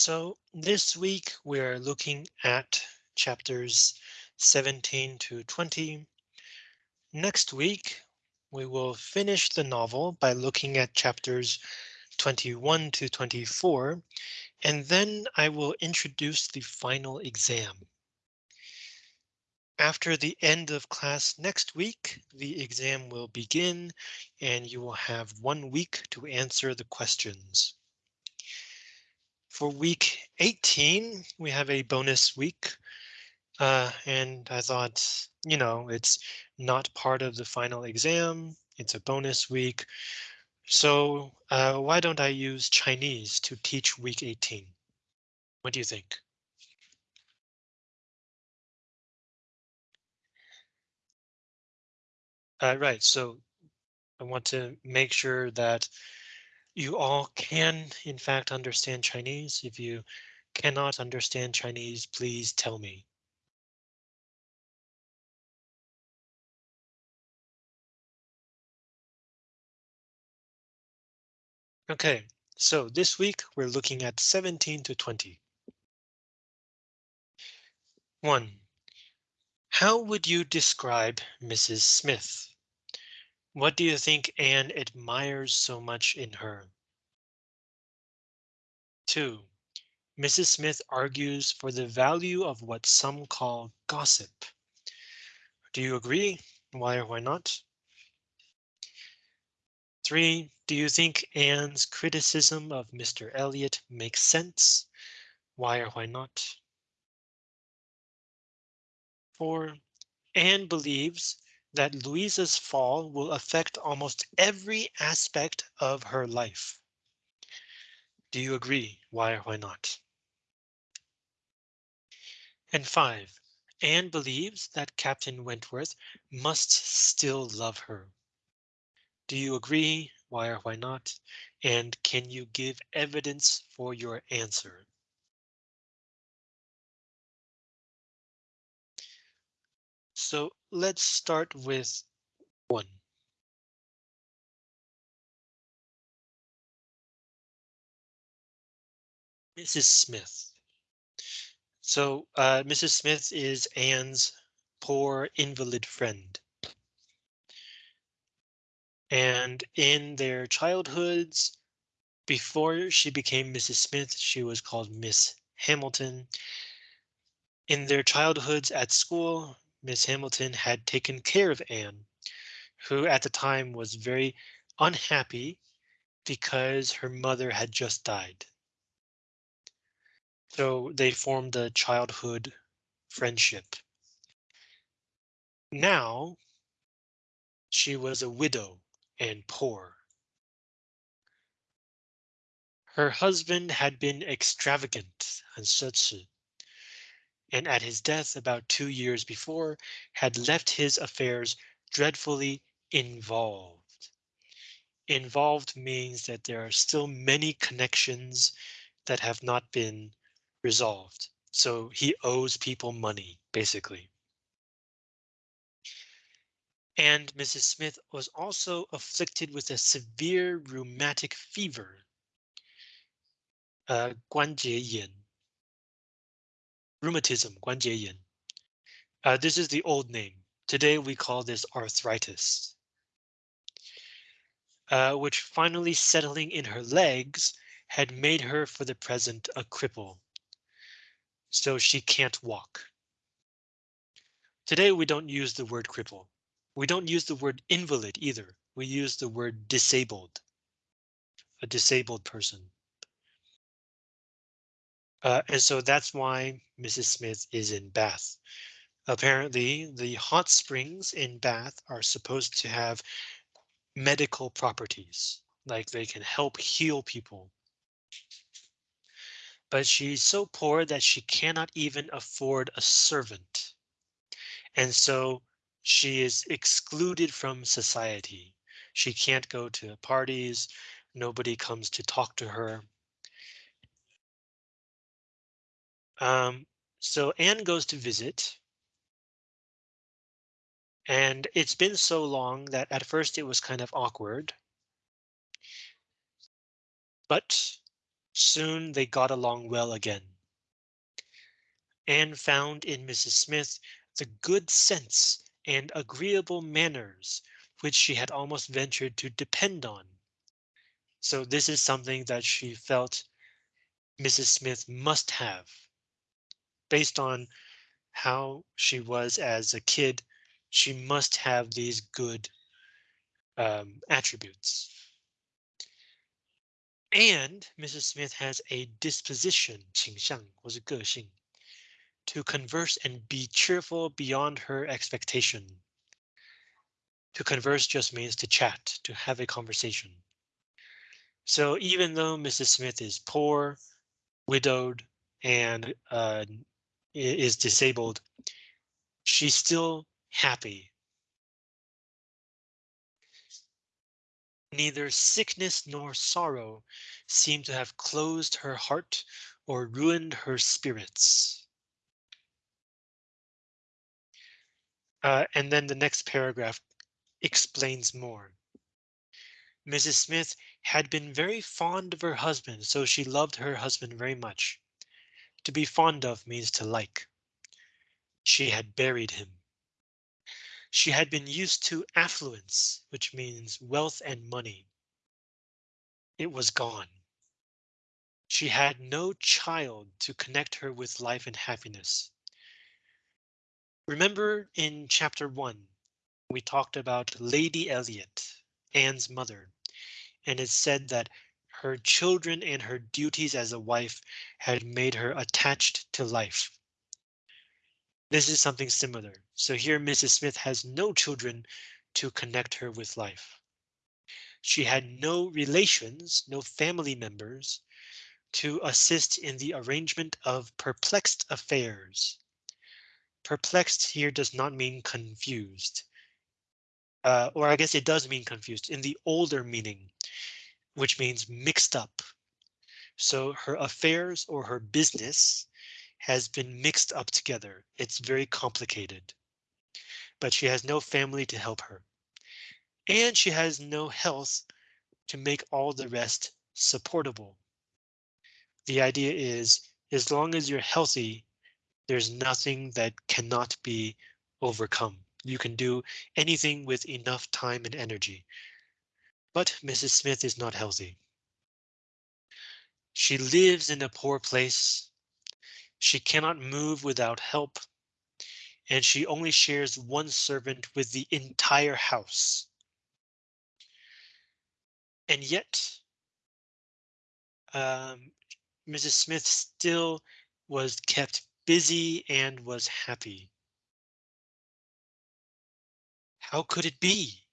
So this week we're looking at chapters 17 to 20. Next week we will finish the novel by looking at chapters 21 to 24, and then I will introduce the final exam. After the end of class next week, the exam will begin and you will have one week to answer the questions. For week 18, we have a bonus week. Uh, and I thought, you know, it's not part of the final exam. It's a bonus week. So uh, why don't I use Chinese to teach week 18? What do you think? Uh, right, so I want to make sure that you all can, in fact, understand Chinese. If you cannot understand Chinese, please tell me. OK, so this week we're looking at 17 to 20. One. How would you describe Mrs. Smith? What do you think Anne admires so much in her? 2. Mrs. Smith argues for the value of what some call gossip. Do you agree? Why or why not? 3. Do you think Anne's criticism of Mr. Elliot makes sense? Why or why not? 4. Anne believes that Louisa's fall will affect almost every aspect of her life. Do you agree? Why or why not? And five, Anne believes that Captain Wentworth must still love her. Do you agree? Why or why not? And can you give evidence for your answer? So let's start with one. Mrs. Smith. So uh, Mrs. Smith is Anne's poor invalid friend. And in their childhoods, before she became Mrs. Smith, she was called Miss Hamilton. In their childhoods at school, Miss Hamilton had taken care of Anne, who at the time was very unhappy because her mother had just died. So they formed a childhood friendship. Now she was a widow and poor. Her husband had been extravagant and such and at his death about two years before had left his affairs dreadfully involved. Involved means that there are still many connections that have not been resolved. So he owes people money, basically. And Mrs. Smith was also afflicted with a severe rheumatic fever. Uh, 关节炎 rheumatism, 关节炎. Uh, this is the old name. Today we call this arthritis. Uh, which finally settling in her legs had made her for the present a cripple. So she can't walk. Today we don't use the word cripple. We don't use the word invalid either. We use the word disabled. A disabled person. Uh, and so that's why Mrs. Smith is in Bath. Apparently, the hot springs in Bath are supposed to have medical properties, like they can help heal people. But she's so poor that she cannot even afford a servant. And so she is excluded from society. She can't go to parties. Nobody comes to talk to her. Um, so Anne goes to visit. And it's been so long that at first it was kind of awkward. But Soon they got along well again. Anne found in Mrs. Smith the good sense and agreeable manners which she had almost ventured to depend on. So this is something that she felt Mrs. Smith must have Based on how she was as a kid, she must have these good um, attributes. And Mrs. Smith has a disposition, 倾向或是个性 to converse and be cheerful beyond her expectation. To converse just means to chat, to have a conversation. So even though Mrs. Smith is poor, widowed, and uh, is disabled, she's still happy. Neither sickness nor sorrow seem to have closed her heart or ruined her spirits. Uh, and then the next paragraph explains more. Mrs. Smith had been very fond of her husband, so she loved her husband very much. To be fond of means to like. She had buried him. She had been used to affluence, which means wealth and money. It was gone. She had no child to connect her with life and happiness. Remember in chapter one, we talked about Lady Elliot, Anne's mother, and it said that her children and her duties as a wife had made her attached to life. This is something similar. So here Mrs. Smith has no children to connect her with life. She had no relations, no family members to assist in the arrangement of perplexed affairs. Perplexed here does not mean confused. Uh, or I guess it does mean confused in the older meaning, which means mixed up. So her affairs or her business has been mixed up together. It's very complicated. But she has no family to help her. And she has no health to make all the rest supportable. The idea is as long as you're healthy, there's nothing that cannot be overcome. You can do anything with enough time and energy. But Mrs. Smith is not healthy. She lives in a poor place. She cannot move without help. And she only shares one servant with the entire house. And yet, um, Mrs. Smith still was kept busy and was happy. How could it be?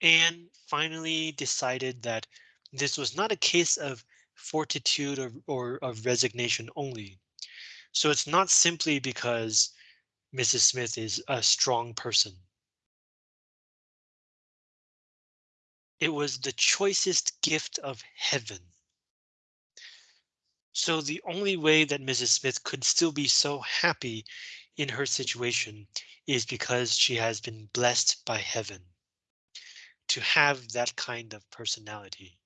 Anne finally decided that this was not a case of fortitude or, or of resignation only. So it's not simply because Mrs. Smith is a strong person. It was the choicest gift of heaven. So the only way that Mrs. Smith could still be so happy in her situation is because she has been blessed by heaven to have that kind of personality.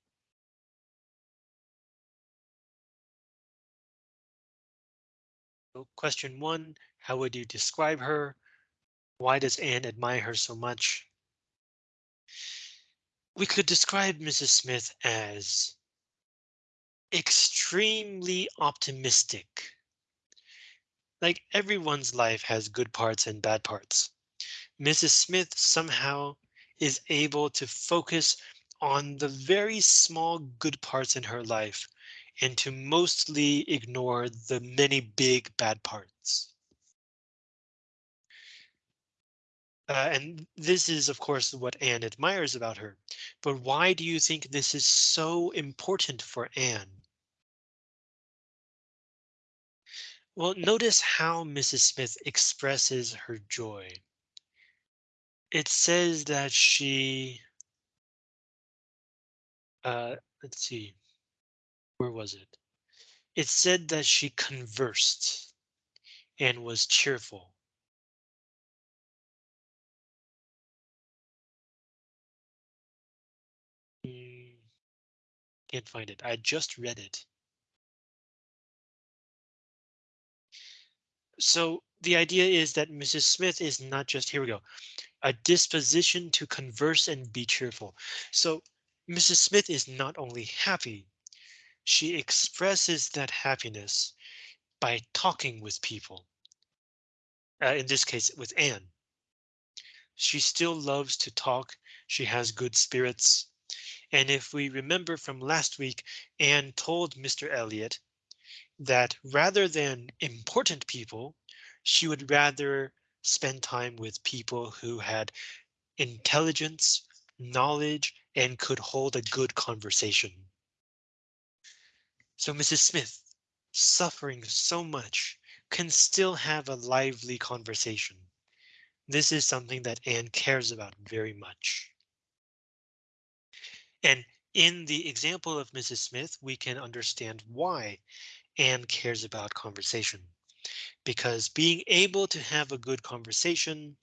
So question one, how would you describe her? Why does Anne admire her so much? We could describe Mrs. Smith as extremely optimistic. Like everyone's life has good parts and bad parts. Mrs. Smith somehow is able to focus on the very small good parts in her life and to mostly ignore the many big bad parts. Uh, and this is, of course, what Anne admires about her. But why do you think this is so important for Anne? Well, notice how Mrs. Smith expresses her joy. It says that she, uh, let's see, where was it? It said that she conversed and was cheerful. Mm, Can't find it. I just read it. So the idea is that Mrs. Smith is not just here we go, a disposition to converse and be cheerful. So Mrs. Smith is not only happy, she expresses that happiness by talking with people. Uh, in this case, with Anne. She still loves to talk. She has good spirits. And if we remember from last week, Anne told Mr. Elliot that rather than important people, she would rather spend time with people who had intelligence, knowledge, and could hold a good conversation. So Mrs. Smith, suffering so much, can still have a lively conversation. This is something that Anne cares about very much. And in the example of Mrs. Smith, we can understand why Anne cares about conversation. Because being able to have a good conversation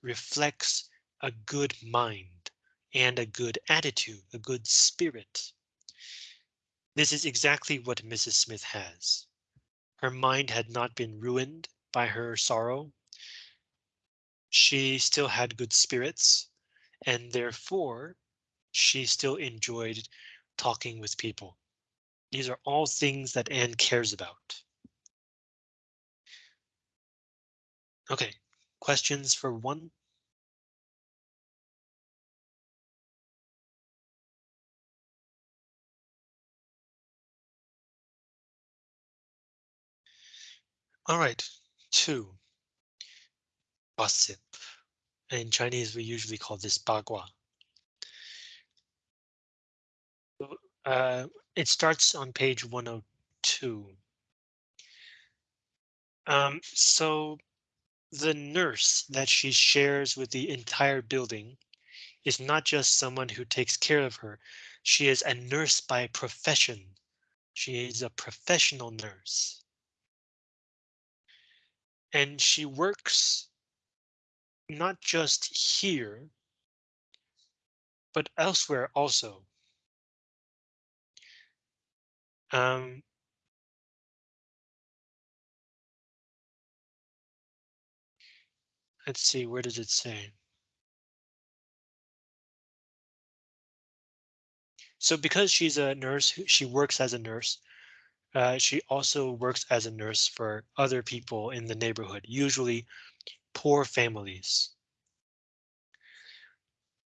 reflects a good mind and a good attitude, a good spirit. This is exactly what Mrs. Smith has. Her mind had not been ruined by her sorrow. She still had good spirits, and therefore she still enjoyed talking with people. These are all things that Anne cares about. OK, questions for one? All right, two. Gossip. In Chinese, we usually call this bagua. Uh, it starts on page 102. Um, so the nurse that she shares with the entire building is not just someone who takes care of her. She is a nurse by profession. She is a professional nurse. And she works not just here, but elsewhere also. Um, let's see, where does it say? So because she's a nurse, she works as a nurse. Uh, she also works as a nurse for other people in the neighborhood, usually poor families.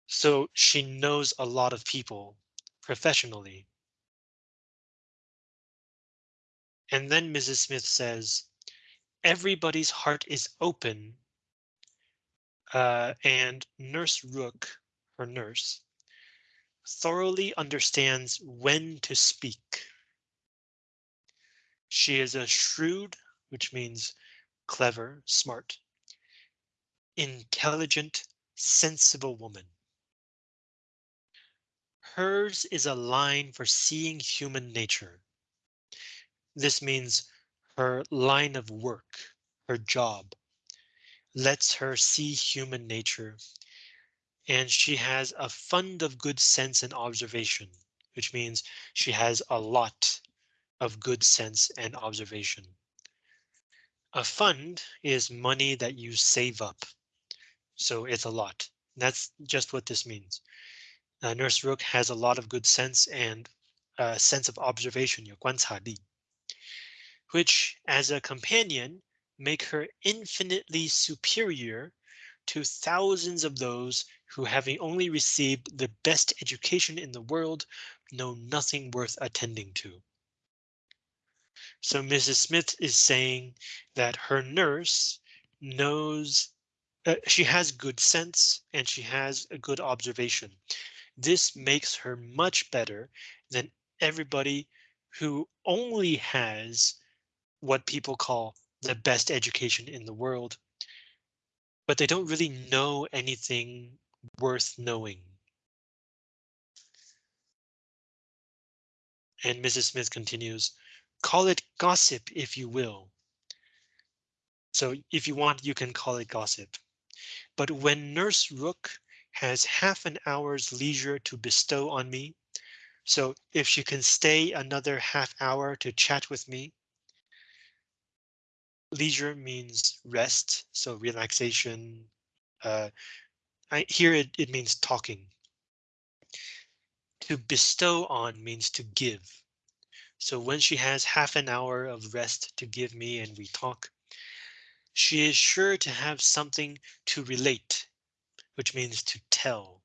So she knows a lot of people professionally. And then Mrs. Smith says, everybody's heart is open. Uh, and Nurse Rooke, her nurse, thoroughly understands when to speak. She is a shrewd, which means clever, smart, intelligent, sensible woman. Hers is a line for seeing human nature. This means her line of work, her job, lets her see human nature. And she has a fund of good sense and observation, which means she has a lot of good sense and observation. A fund is money that you save up. So it's a lot. That's just what this means. Uh, Nurse Rooke has a lot of good sense and a sense of observation, 有观察力, which as a companion make her infinitely superior to thousands of those who having only received the best education in the world know nothing worth attending to. So Mrs. Smith is saying that her nurse knows uh, she has good sense and she has a good observation. This makes her much better than everybody who only has what people call the mm. best education in the world, but they don't really know anything worth knowing. And Mrs. Smith continues, Call it gossip if you will. So if you want, you can call it gossip. But when Nurse Rooke has half an hour's leisure to bestow on me, So if she can stay another half hour to chat with me. Leisure means rest, so relaxation. Uh, I, here it, it means talking. To bestow on means to give. So when she has half an hour of rest to give me and we talk, she is sure to have something to relate, which means to tell.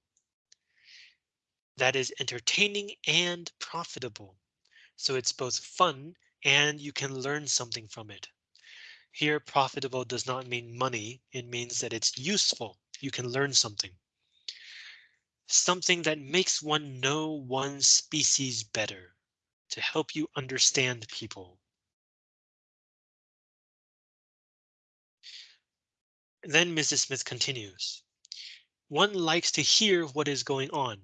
That is entertaining and profitable. So it's both fun and you can learn something from it. Here, profitable does not mean money. It means that it's useful. You can learn something. Something that makes one know one species better to help you understand people. Then Mrs. Smith continues. One likes to hear what is going on.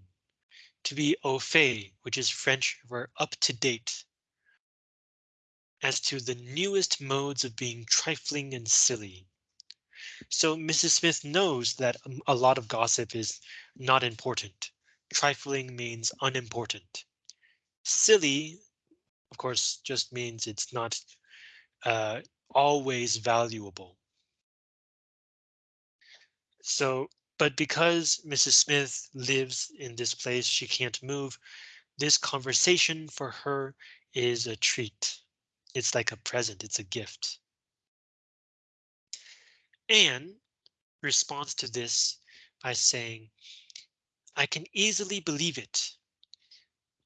To be au fait, which is French for up to date. As to the newest modes of being trifling and silly. So Mrs. Smith knows that a lot of gossip is not important. Trifling means unimportant. Silly, of course, just means it's not uh, always valuable. So, but because Mrs. Smith lives in this place, she can't move. This conversation for her is a treat. It's like a present, it's a gift. And responds to this by saying, I can easily believe it.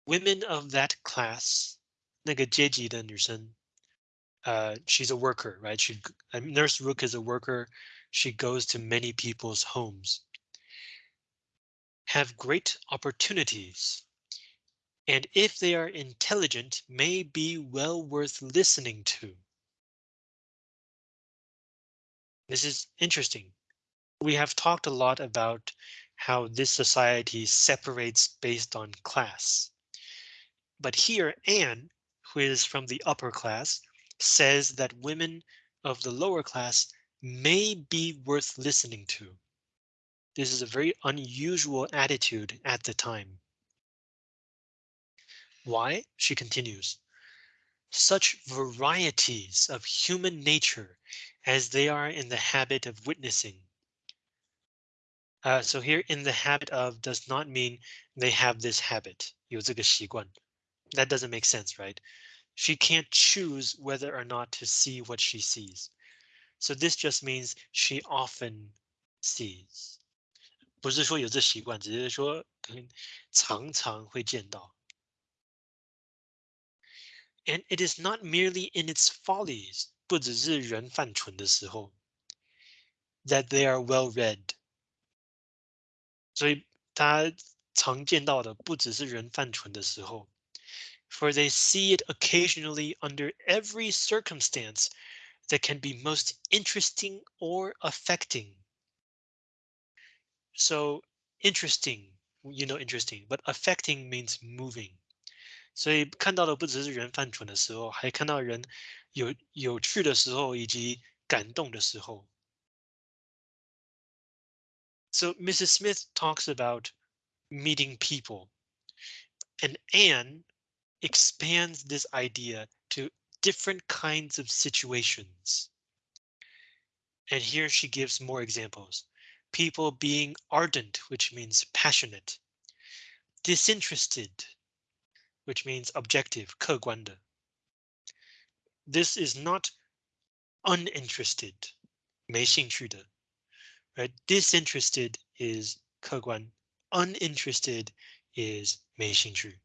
Women of that class, 那个阶级的女生, uh, she's a worker, right? She, Nurse Rooke is a worker. She goes to many people's homes. Have great opportunities and if they are intelligent, may be well worth listening to. This is interesting. We have talked a lot about how this society separates based on class. But here Anne, who is from the upper class, says that women of the lower class may be worth listening to. This is a very unusual attitude at the time. Why? She continues. Such varieties of human nature as they are in the habit of witnessing. Uh, so here in the habit of does not mean they have this habit. 有这个习惯. That doesn't make sense, right? She can't choose whether or not to see what she sees. So this just means she often sees. 不是说有这习惯，只是说可能常常会见到。 And it is not merely in its follies 不只是人犯蠢的时候，that they are well read。所以他常见到的不只是人犯蠢的时候，for they see it occasionally under every circumstance that can be most interesting or affecting. So interesting, you know, interesting, but affecting means moving. 所以看到的不只是人犯蠢的时候，还看到人有有趣的时候以及感动的时候。So Mrs. Smith talks about meeting people and Anne expands this idea to different kinds of situations. And here she gives more examples. People being ardent, which means passionate, disinterested, which means objective, 客观的. This is not uninterested, 没兴趣的. Right? Disinterested is 客观, uninterested is 没兴趣.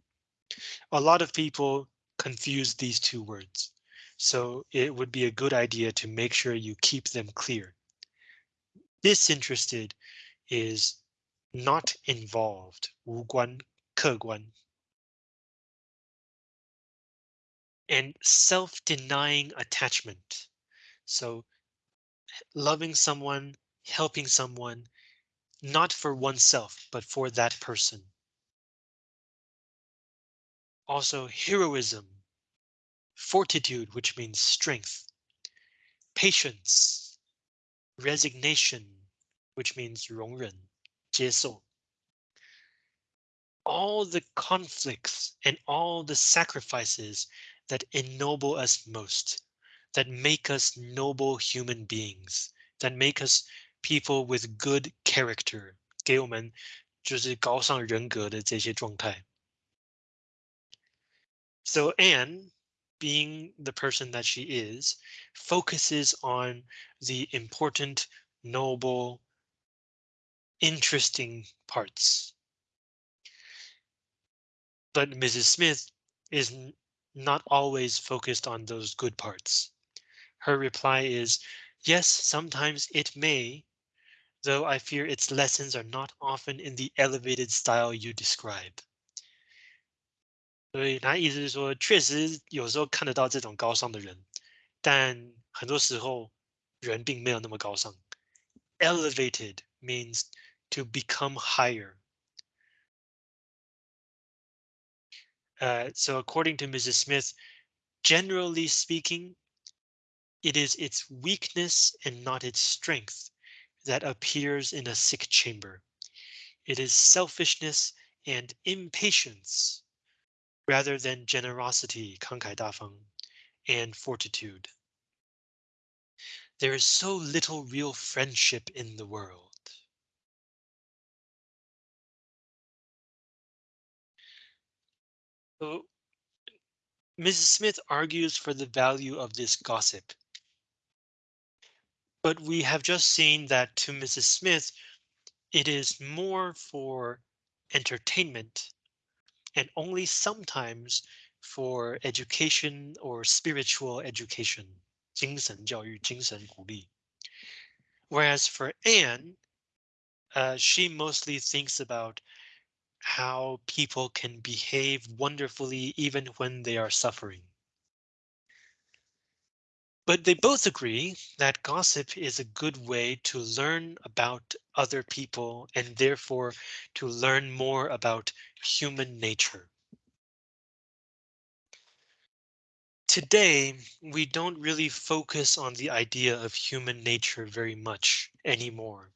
A lot of people confuse these two words, so it would be a good idea to make sure you keep them clear. Disinterested is not involved, 无关,客观. and self-denying attachment. So loving someone, helping someone, not for oneself, but for that person. Also heroism, fortitude, which means strength, patience, resignation, which means 容忍,接受. all the conflicts and all the sacrifices that ennoble us most, that make us noble human beings, that make us people with good character，给我们就是高尚人格的这些状态。So Anne, being the person that she is, focuses on the important, noble, interesting parts. But Mrs. Smith is not always focused on those good parts. Her reply is, yes, sometimes it may, though I fear its lessons are not often in the elevated style you describe. 所以他意思是说，确实有时候看得到这种高尚的人，但很多时候人并没有那么高尚。Elevated means to become higher. Uh, so according to Mrs. Smith, generally speaking, it is its weakness and not its strength that appears in a sick chamber. It is selfishness and impatience rather than generosity, 慷慨大方, and fortitude. There is so little real friendship in the world. So Mrs. Smith argues for the value of this gossip. But we have just seen that to Mrs. Smith, it is more for entertainment and only sometimes for education or spiritual education. 精神教育,精神鼓励. Whereas for Anne, uh, she mostly thinks about how people can behave wonderfully even when they are suffering. But they both agree that gossip is a good way to learn about other people and therefore to learn more about human nature. Today, we don't really focus on the idea of human nature very much anymore.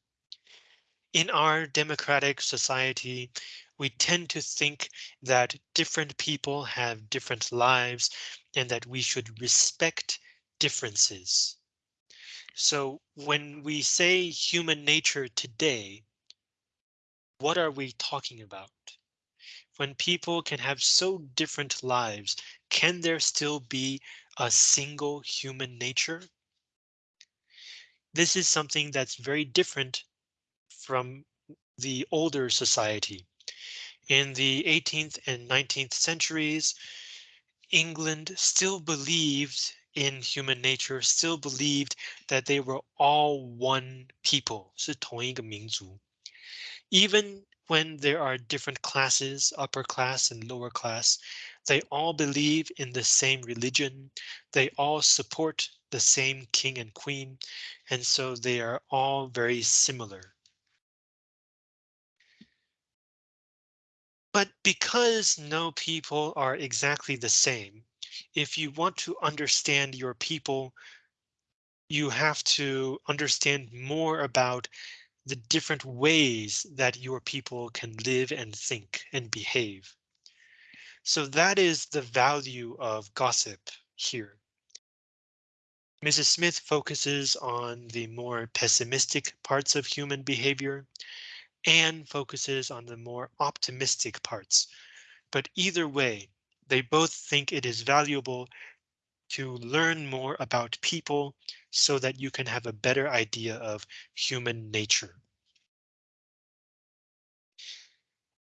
In our democratic society, we tend to think that different people have different lives and that we should respect differences. So when we say human nature today, what are we talking about? When people can have so different lives, can there still be a single human nature? This is something that's very different from the older society. In the 18th and 19th centuries, England still believed in human nature, still believed that they were all one people, 是同一个民族. Even when there are different classes, upper class and lower class, they all believe in the same religion. They all support the same king and queen. And so they are all very similar. But because no people are exactly the same, if you want to understand your people, you have to understand more about the different ways that your people can live and think and behave. So that is the value of gossip here. Mrs. Smith focuses on the more pessimistic parts of human behavior and focuses on the more optimistic parts. But either way, they both think it is valuable to learn more about people so that you can have a better idea of human nature.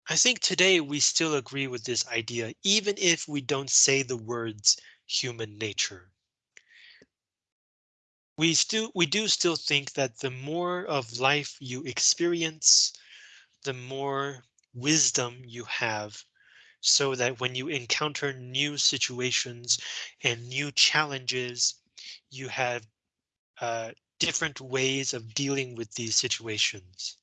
I think today we still agree with this idea, even if we don't say the words human nature. We still we do still think that the more of life you experience, the more wisdom you have so that when you encounter new situations and new challenges, you have uh, different ways of dealing with these situations.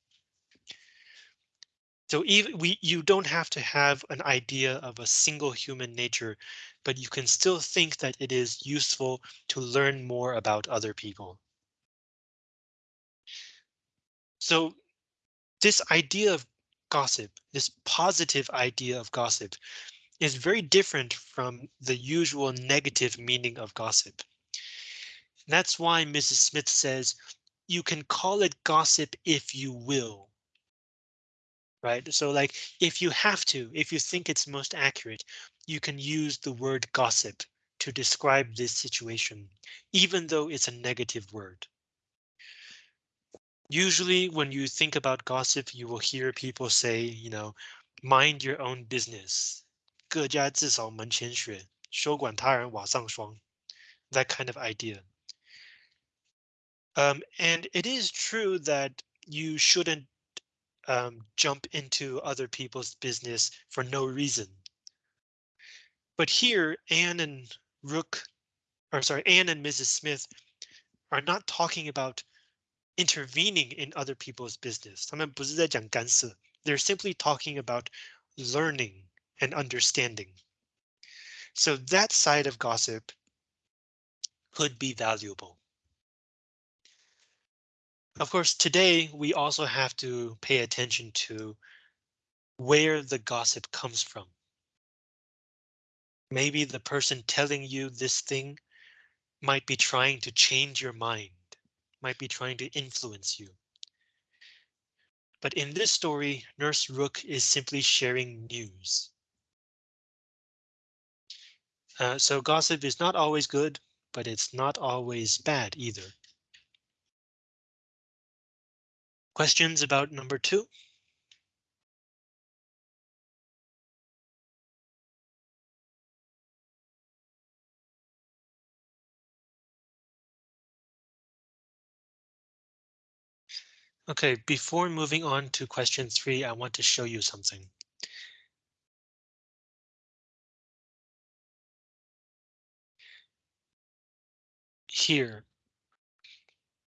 So even we you don't have to have an idea of a single human nature, but you can still think that it is useful to learn more about other people. So this idea of gossip, this positive idea of gossip, is very different from the usual negative meaning of gossip. That's why Mrs. Smith says you can call it gossip if you will. Right, so like if you have to, if you think it's most accurate, you can use the word gossip to describe this situation, even though it's a negative word usually when you think about gossip, you will hear people say, you know, mind your own business. 各家自扫门前雪，休管他人瓦上霜. That kind of idea. Um, and it is true that you shouldn't um, jump into other people's business for no reason. But here, Anne and Rooke, or sorry, Anne and Mrs. Smith are not talking about intervening in other people's business. They're simply talking about learning and understanding. So that side of gossip could be valuable. Of course, today we also have to pay attention to where the gossip comes from. Maybe the person telling you this thing might be trying to change your mind, might be trying to influence you. But in this story, Nurse Rooke is simply sharing news. Uh, so gossip is not always good, but it's not always bad either. Questions about number two? OK, before moving on to question three, I want to show you something. Here,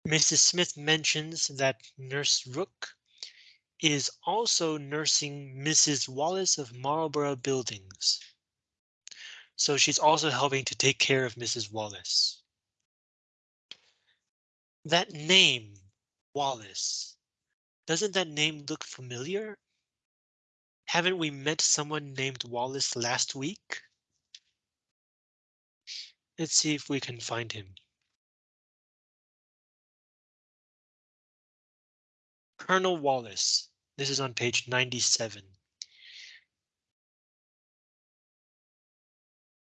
Mrs. Smith mentions that Nurse Rooke is also nursing Mrs. Wallace of Marlborough Buildings. So she's also helping to take care of Mrs. Wallace. That name, Wallace, doesn't that name look familiar? Haven't we met someone named Wallace last week? Let's see if we can find him. Colonel Wallace. This is on page 97.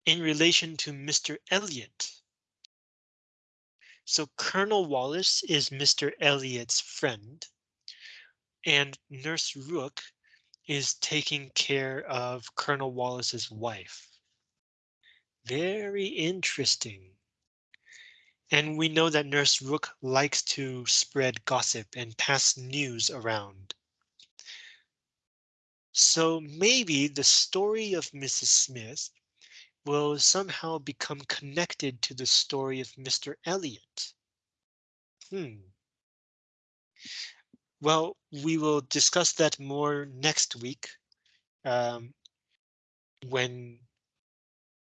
In relation to Mr. Elliot. So Colonel Wallace is Mr. Elliot's friend. And Nurse Rooke is taking care of Colonel Wallace's wife. Very interesting. And we know that Nurse Rooke likes to spread gossip and pass news around. So maybe the story of Mrs. Smith will somehow become connected to the story of Mr. Elliot. Hmm. Well, we will discuss that more next week um, when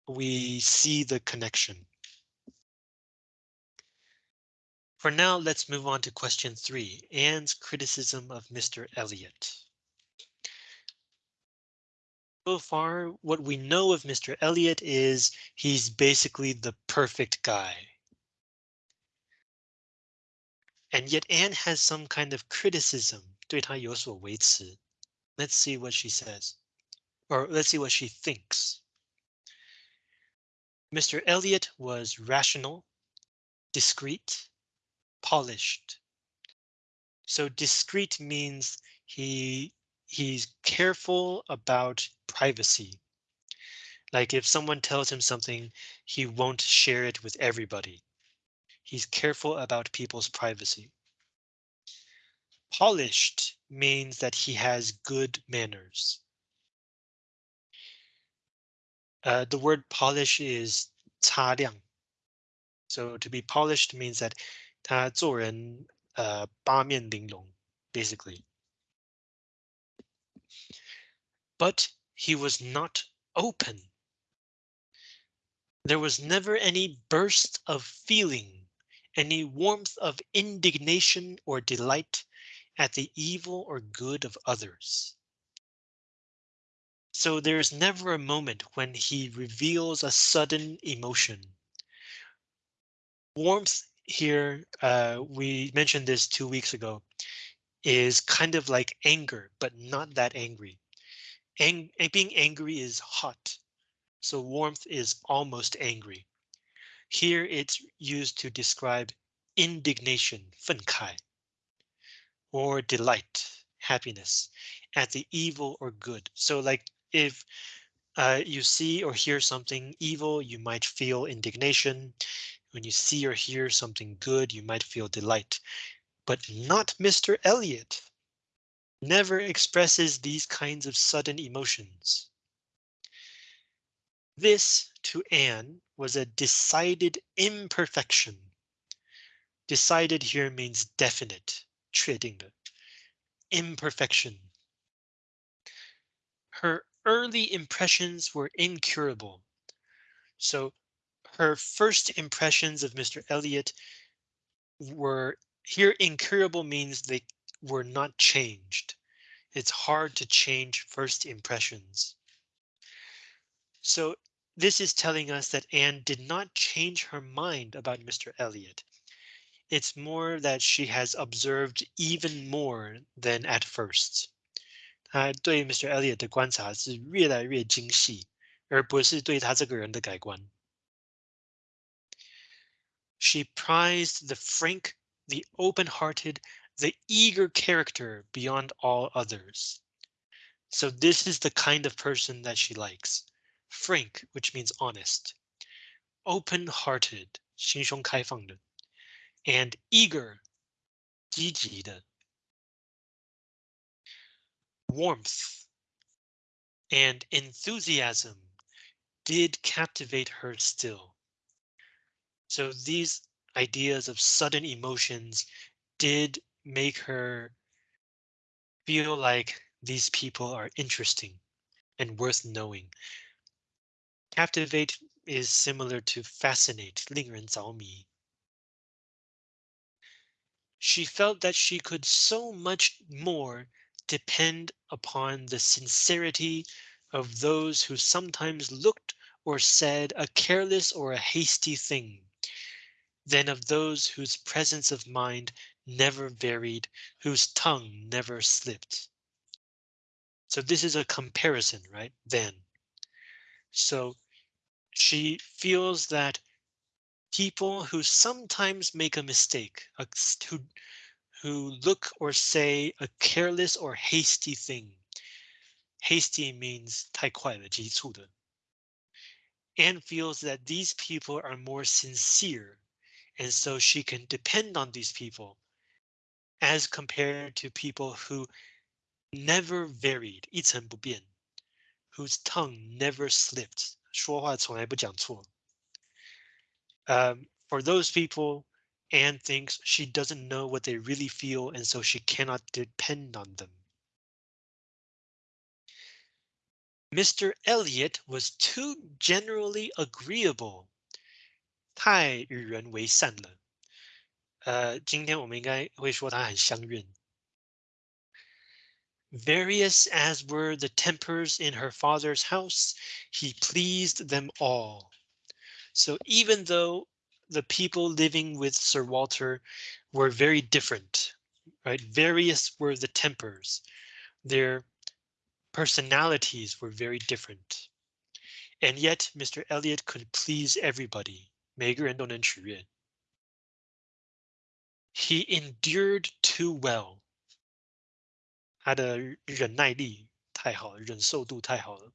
we see the connection. For now, let's move on to question three, Anne's criticism of Mr. Elliot So far, what we know of Mr. Elliot is he's basically the perfect guy. And yet Anne has some kind of criticism. 对他有所维持. Let's see what she says. Or let's see what she thinks. Mr. Elliot was rational, discreet, polished. So discreet means he he's careful about privacy. Like if someone tells him something, he won't share it with everybody. He's careful about people's privacy. Polished means that he has good manners. Uh, the word polish is 擦亮. So to be polished means that 他做人呃八面玲珑，basically. But he was not open. There was never any burst of feeling, any warmth of indignation or delight at the evil or good of others. So there's never a moment when he reveals a sudden emotion. Warmth here, uh, we mentioned this two weeks ago, is kind of like anger, but not that angry. Ang being angry is hot, so warmth is almost angry. Here it's used to describe indignation, 愤慨, or delight, happiness, at the evil or good. So like if uh, you see or hear something evil, you might feel indignation. When you see or hear something good, you might feel delight. But not Mr. Elliot Never expresses these kinds of sudden emotions. This, to Anne, was a decided imperfection. Decided here means definite, 确定的, imperfection. Her early impressions were incurable. So her first impressions of Mr. Elliot were here incurable means they were not changed. It's hard to change first impressions. So this is telling us that Anne did not change her mind about Mr. Elliot. It's more that she has observed even more than at first. 他对 Mr. Elliot 的观察是越来越精细，而不是对他这个人的改观。She prized the frank, the open-hearted, the eager character beyond all others. So this is the kind of person that she likes. Frank, which means honest. Open-hearted, 心胸开放的. And eager, 积极的 warmth and enthusiasm did captivate her still. So these ideas of sudden emotions did make her feel like these people are interesting and worth knowing. Captivate is similar to fascinate, 令人着迷. She felt that she could so much more depend upon the sincerity of those who sometimes looked or said a careless or a hasty thing than of those whose presence of mind never varied, whose tongue never slipped. So this is a comparison, right? Then. So she feels that people who sometimes make a mistake, who who look or say a careless or hasty thing. Hasty means 太快了,急促的. Anne feels that these people are more sincere, and so she can depend on these people as compared to people who never varied, 一成不变, whose tongue never slipped, 说话从来不讲错. Um, for those people, Anne thinks she doesn't know what they really feel and so she cannot depend on them. Mr. Elliot was too generally agreeable. 太与人为善了。呃，今天我们应该会说他很相怨。Various as were the tempers in her father's house, he pleased them all. So even though the people living with Sir Walter were very different, right? Various were the tempers. Their personalities were very different. And yet Mr. Elliot could please everybody. 每个人都能取悦. He endured too well. 他的忍耐力太好了，忍受度太好了.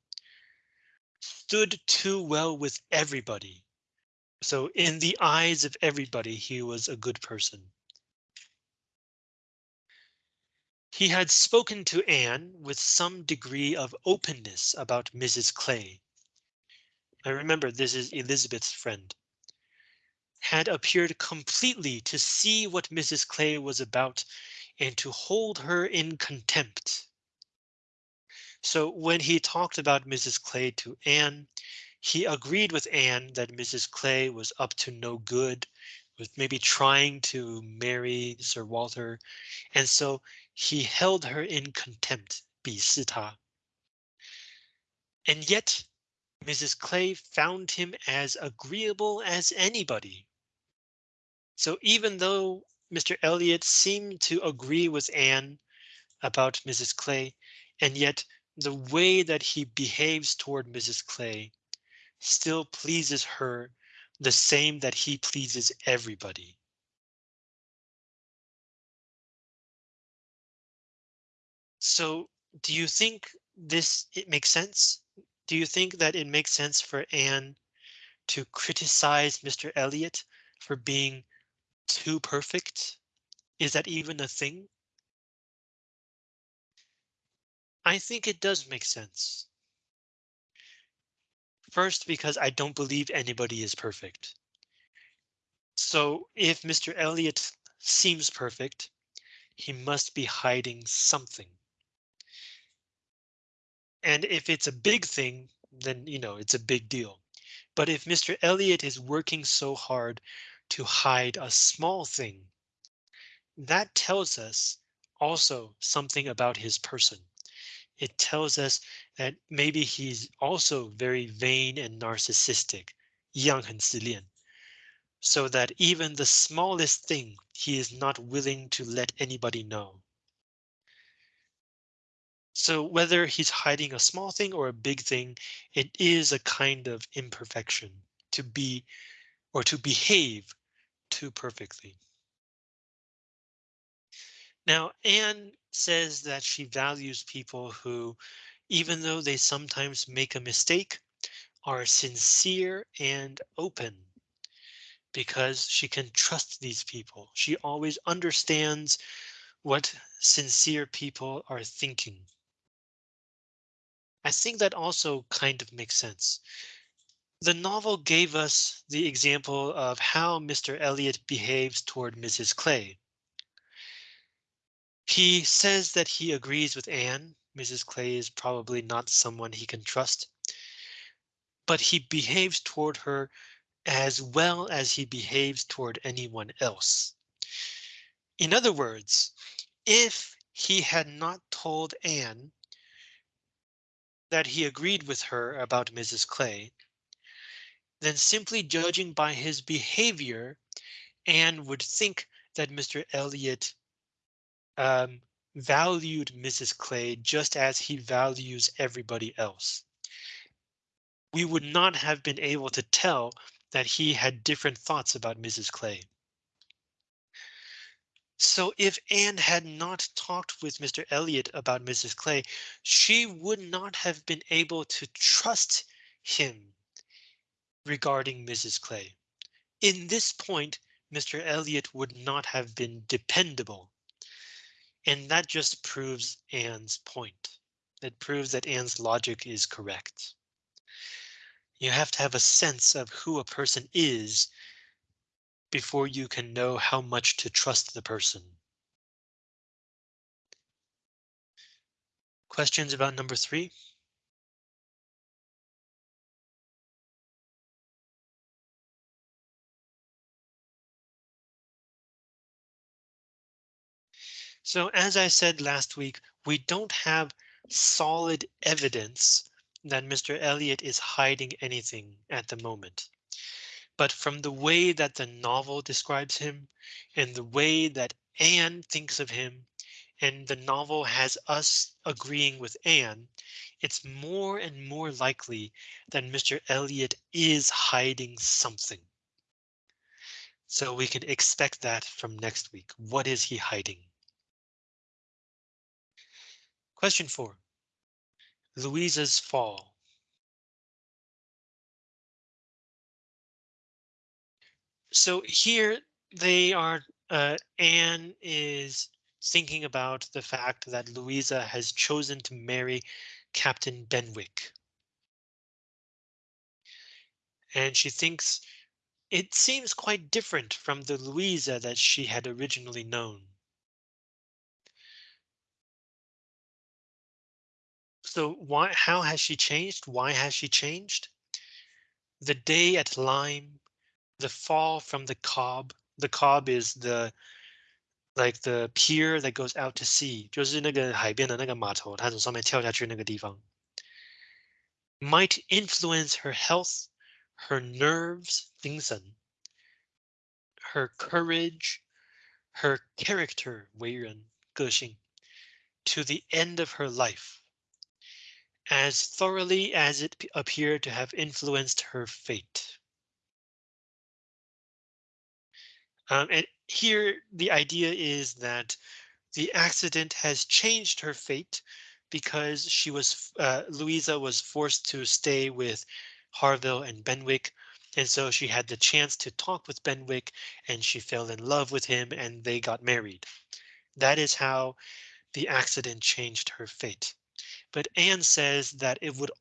Stood too well with everybody. So in the eyes of everybody, he was a good person. He had spoken to Anne with some degree of openness about Mrs. Clay. I remember this is Elizabeth's friend. Had appeared completely to see what Mrs. Clay was about and to hold her in contempt. So when he talked about Mrs. Clay to Anne, he agreed with Anne that Mrs. Clay was up to no good, was maybe trying to marry Sir Walter, and so he held her in contempt, 鄙视她. And yet Mrs. Clay found him as agreeable as anybody. So even though Mr. Elliot seemed to agree with Anne about Mrs. Clay, and yet the way that he behaves toward Mrs. Clay still pleases her the same that he pleases everybody. So do you think this it makes sense? Do you think that it makes sense for Anne to criticize Mr. Elliot for being too perfect? Is that even a thing? I think it does make sense. First, because I don't believe anybody is perfect. So if Mr. Elliot seems perfect, he must be hiding something. And if it's a big thing, then you know it's a big deal. But if Mr. Elliot is working so hard to hide a small thing, that tells us also something about his person it tells us that maybe he's also very vain and narcissistic, 一样很自恋, so that even the smallest thing he is not willing to let anybody know. So whether he's hiding a small thing or a big thing, it is a kind of imperfection to be or to behave too perfectly. Now, Anne says that she values people who, even though they sometimes make a mistake, are sincere and open because she can trust these people. She always understands what sincere people are thinking. I think that also kind of makes sense. The novel gave us the example of how Mr. Elliot behaves toward Mrs. Clay. He says that he agrees with Anne. Mrs. Clay is probably not someone he can trust. But he behaves toward her as well as he behaves toward anyone else. In other words, if he had not told Anne that he agreed with her about Mrs. Clay, then simply judging by his behavior, Anne would think that Mr. Elliot um, valued Mrs. Clay just as he values everybody else. We would not have been able to tell that he had different thoughts about Mrs. Clay. So if Anne had not talked with Mr. Elliot about Mrs. Clay, she would not have been able to trust him regarding Mrs. Clay. In this point, Mr. Elliot would not have been dependable and that just proves Anne's point. It proves that Anne's logic is correct. You have to have a sense of who a person is before you can know how much to trust the person. Questions about number three? So as I said last week, we don't have solid evidence that Mr. Elliot is hiding anything at the moment. But from the way that the novel describes him and the way that Anne thinks of him and the novel has us agreeing with Anne, it's more and more likely that Mr. Elliot is hiding something. So we can expect that from next week. What is he hiding? Question four. Louisa's fall. So here they are, uh, Anne is thinking about the fact that Louisa has chosen to marry Captain Benwick. And she thinks it seems quite different from the Louisa that she had originally known. So why, how has she changed? Why has she changed? The day at Lyme, the fall from the cob. The cob is the like the pier that goes out to sea，就是那个海边的那个码头，他从上面跳下去那个地方。 might influence her health, her nerves, 精神, her courage, her character, 为人,个性, to the end of her life, as thoroughly as it appeared to have influenced her fate. Um, and here the idea is that the accident has changed her fate because she was uh, Louisa was forced to stay with Harville and Benwick. And so she had the chance to talk with Benwick and she fell in love with him and they got married. That is how the accident changed her fate. But Anne says that it would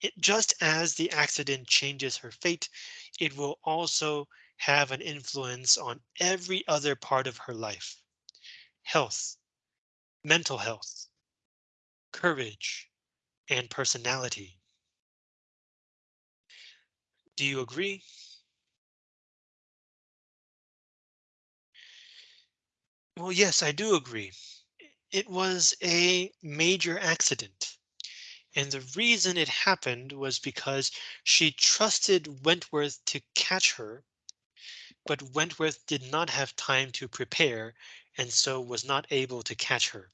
it, just as the accident changes her fate, it will also have an influence on every other part of her life. Health, mental health, courage, and personality. Do you agree? Well, yes, I do agree. It was a major accident. And the reason it happened was because she trusted Wentworth to catch her. But Wentworth did not have time to prepare and so was not able to catch her.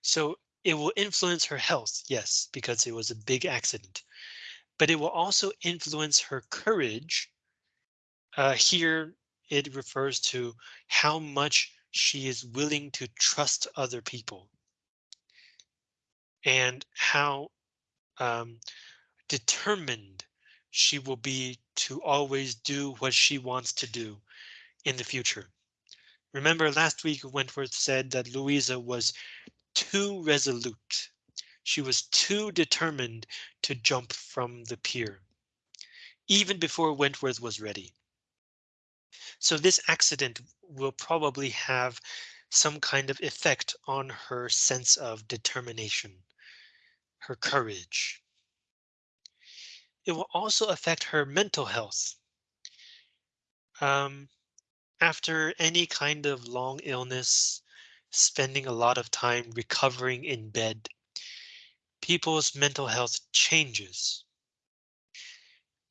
So it will influence her health, yes, because it was a big accident, but it will also influence her courage. Uh, here it refers to how much she is willing to trust other people and how um, determined she will be to always do what she wants to do in the future. Remember last week Wentworth said that Louisa was too resolute. She was too determined to jump from the pier. Even before Wentworth was ready. So this accident will probably have some kind of effect on her sense of determination, her courage. It will also affect her mental health. Um, after any kind of long illness, spending a lot of time recovering in bed, people's mental health changes.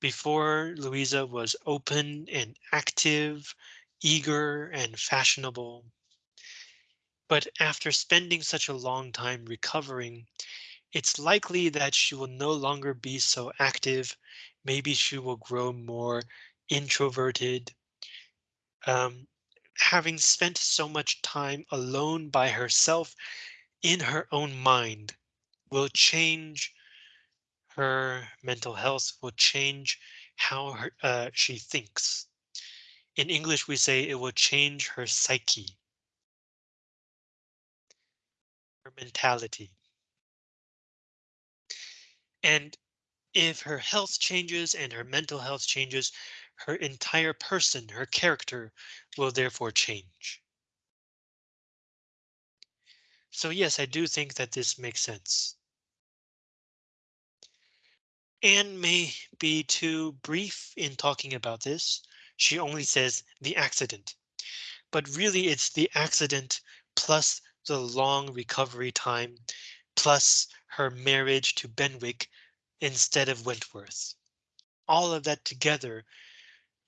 Before Louisa was open and active, eager and fashionable. But after spending such a long time recovering, it's likely that she will no longer be so active. Maybe she will grow more introverted, um, having spent so much time alone by herself in her own mind will change her mental health will change how her, uh, she thinks. In English, we say it will change her psyche. Her mentality. And if her health changes and her mental health changes, her entire person, her character will therefore change. So yes, I do think that this makes sense. Anne may be too brief in talking about this. She only says the accident, but really it's the accident plus the long recovery time, plus her marriage to Benwick instead of Wentworth. All of that together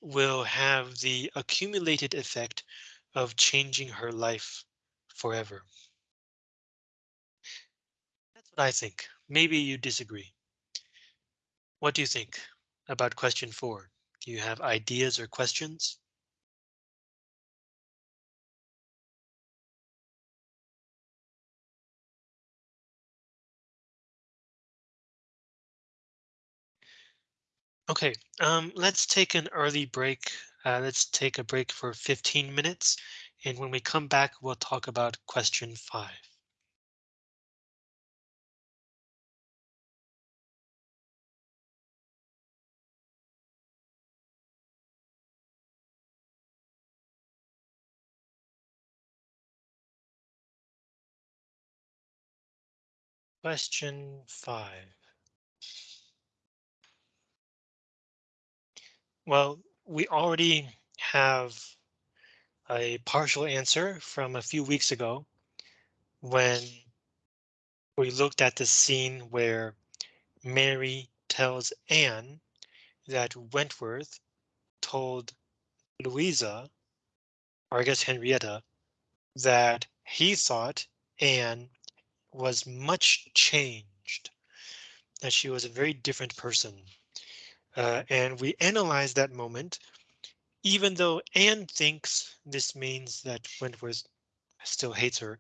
will have the accumulated effect of changing her life forever. That's what I think. Maybe you disagree. What do you think about question four? Do you have ideas or questions? Okay, um, let's take an early break. Uh, let's take a break for 15 minutes. And when we come back, we'll talk about question five. Question five. Well, we already have a partial answer from a few weeks ago when we looked at the scene where Mary tells Anne that Wentworth told Louisa, or I guess Henrietta, that he thought Anne was much changed, that she was a very different person. Uh, and we analyze that moment, even though Anne thinks this means that Wentworth still hates her.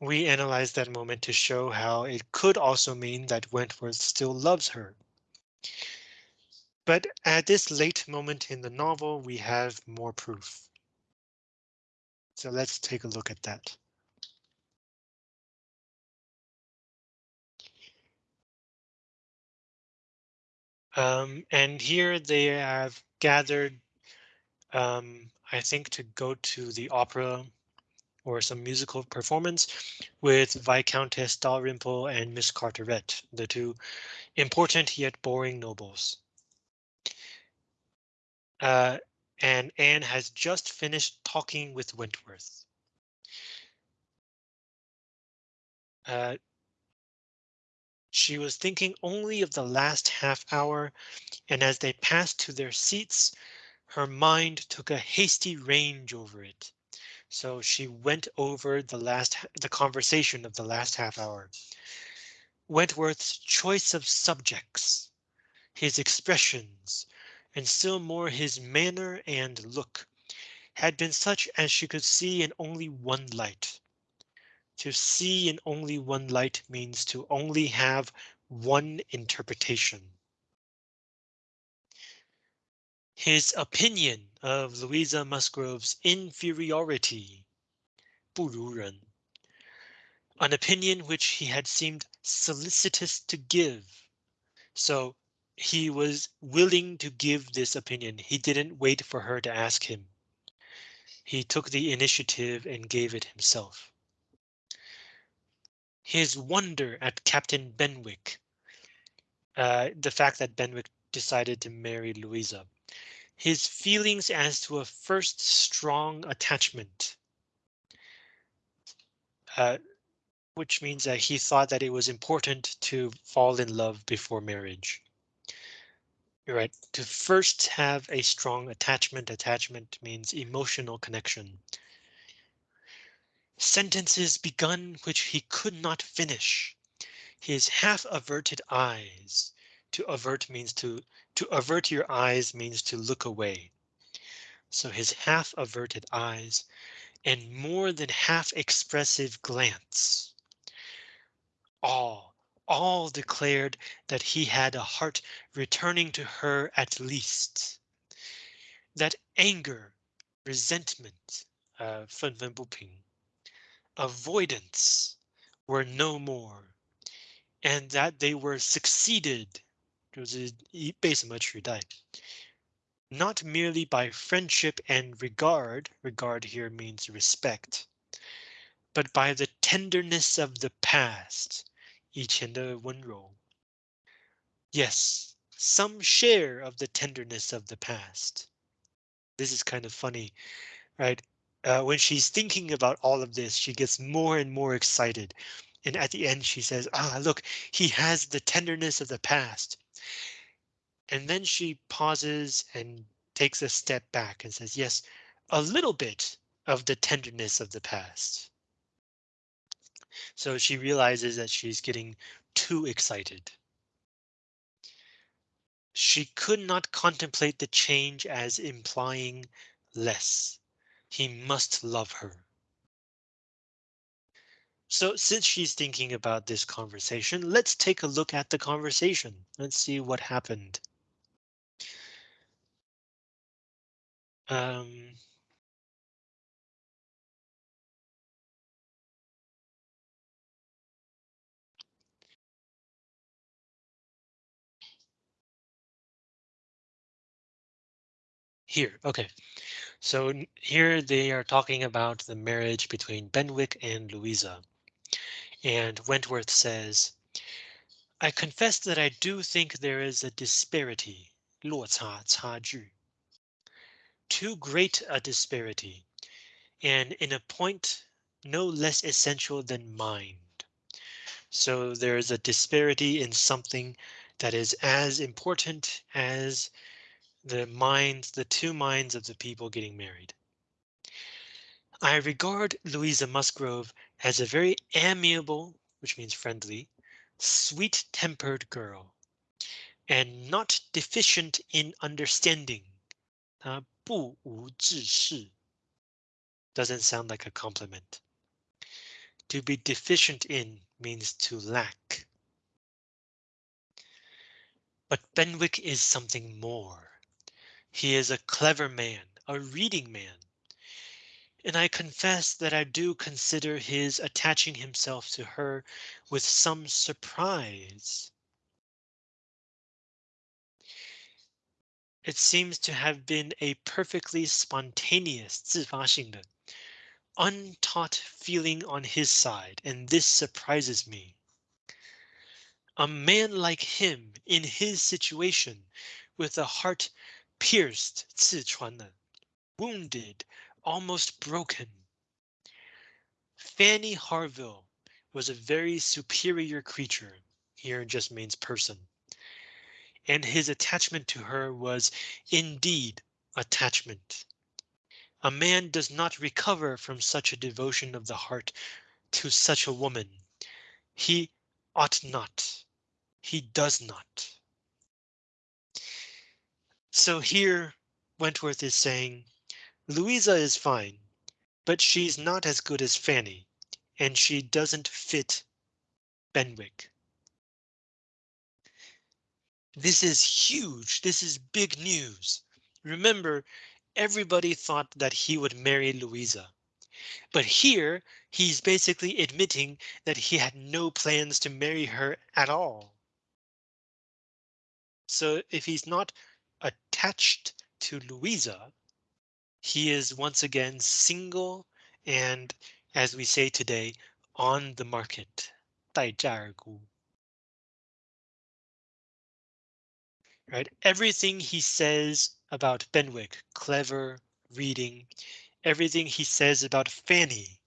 We analyze that moment to show how it could also mean that Wentworth still loves her. But at this late moment in the novel, we have more proof. So let's take a look at that. Um, and here they have gathered, um, I think, to go to the opera or some musical performance with Viscountess Dalrymple and Miss Carteret, the two important yet boring nobles. Uh, and Anne has just finished talking with Wentworth. Uh, she was thinking only of the last half hour, and as they passed to their seats, her mind took a hasty range over it. So she went over the last the conversation of the last half hour. Wentworth's choice of subjects, his expressions, and still more his manner and look, had been such as she could see in only one light. To see in only one light means to only have one interpretation. His opinion of Louisa Musgrove's inferiority, 不如人, an opinion which he had seemed solicitous to give. So he was willing to give this opinion. He didn't wait for her to ask him. He took the initiative and gave it himself his wonder at Captain Benwick. Uh, the fact that Benwick decided to marry Louisa. His feelings as to a first strong attachment. Uh, which means that he thought that it was important to fall in love before marriage. You're right. To first have a strong attachment. Attachment means emotional connection sentences begun which he could not finish. His half averted eyes. To avert means to to avert your eyes means to look away. So his half averted eyes and more than half expressive glance. All, all declared that he had a heart returning to her at least. That anger, resentment, uh, 愤愤不平 avoidance were no more, and that they were succeeded not merely by friendship and regard, regard here means respect, but by the tenderness of the past, 以前的温柔. Yes, some share of the tenderness of the past. This is kind of funny, right? Uh, when she's thinking about all of this, she gets more and more excited. And at the end, she says, ah, look, he has the tenderness of the past. And then she pauses and takes a step back and says, yes, a little bit of the tenderness of the past. So she realizes that she's getting too excited. She could not contemplate the change as implying less. He must love her. So since she's thinking about this conversation, let's take a look at the conversation. Let's see what happened. Um, here, okay. So here they are talking about the marriage between Benwick and Louisa. And Wentworth says, I confess that I do think there is a disparity, 落差,差距. Too great a disparity, and in a point no less essential than mind. So there is a disparity in something that is as important as the minds, the two minds of the people getting married. I regard Louisa Musgrove as a very amiable, which means friendly, sweet tempered girl, and not deficient in understanding. Uh, 不无知识 doesn't sound like a compliment. To be deficient in means to lack. But Benwick is something more. He is a clever man, a reading man. And I confess that I do consider his attaching himself to her with some surprise. It seems to have been a perfectly spontaneous 自发性的 untaught feeling on his side, and this surprises me. A man like him in his situation, with a heart pierced, 刺穿的 wounded, almost broken. Fanny Harville was a very superior creature, here just means person. And his attachment to her was indeed attachment. A man does not recover from such a devotion of the heart to such a woman. He ought not. He does not. So here Wentworth is saying Louisa is fine, but she's not as good as Fanny, and she doesn't fit Benwick. This is huge. This is big news. Remember, everybody thought that he would marry Louisa. But here he's basically admitting that he had no plans to marry her at all. So if he's not attached to Louisa, he is once again single and, as we say today, on the market. 待价而沽. Right, everything he says about Benwick, clever, reading, everything he says about Fanny.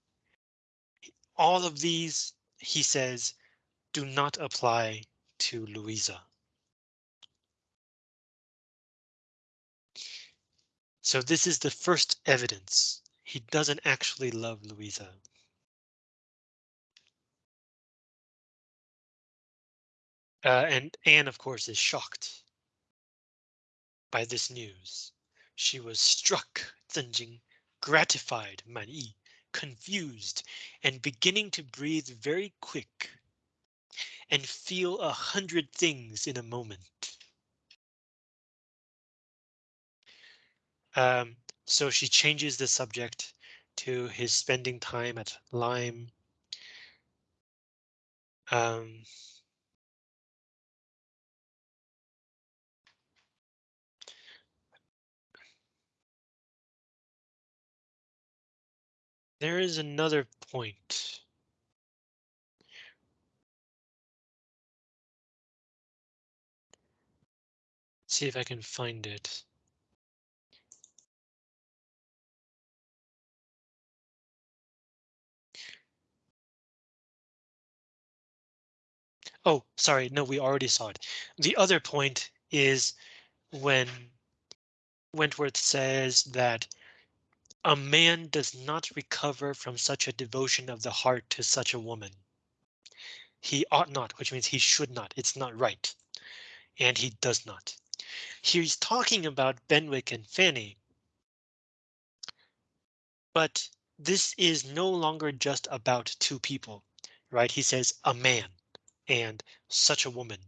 All of these, he says, do not apply to Louisa. So this is the first evidence. He doesn't actually love Louisa. Uh, and Anne, of course, is shocked by this news. She was struck, Zenjing, gratified, Man Yi, confused, and beginning to breathe very quick and feel a hundred things in a moment. Um, so she changes the subject to his spending time at Lyme. Um, there is another point. See if I can find it. Oh, sorry, no, we already saw it. The other point is when Wentworth says that a man does not recover from such a devotion of the heart to such a woman. He ought not, which means he should not. It's not right. And he does not. He's talking about Benwick and Fanny. But this is no longer just about two people, right? He says a man and such a woman.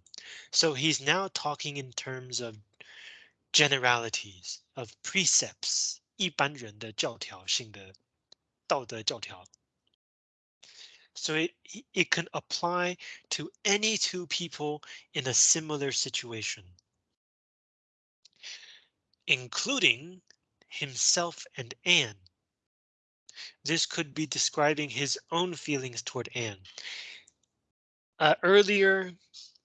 So he's now talking in terms of generalities of precepts, 一般人的教条性的道德教条. So it, it can apply to any two people in a similar situation. Including himself and Anne. This could be describing his own feelings toward Anne. Uh, earlier,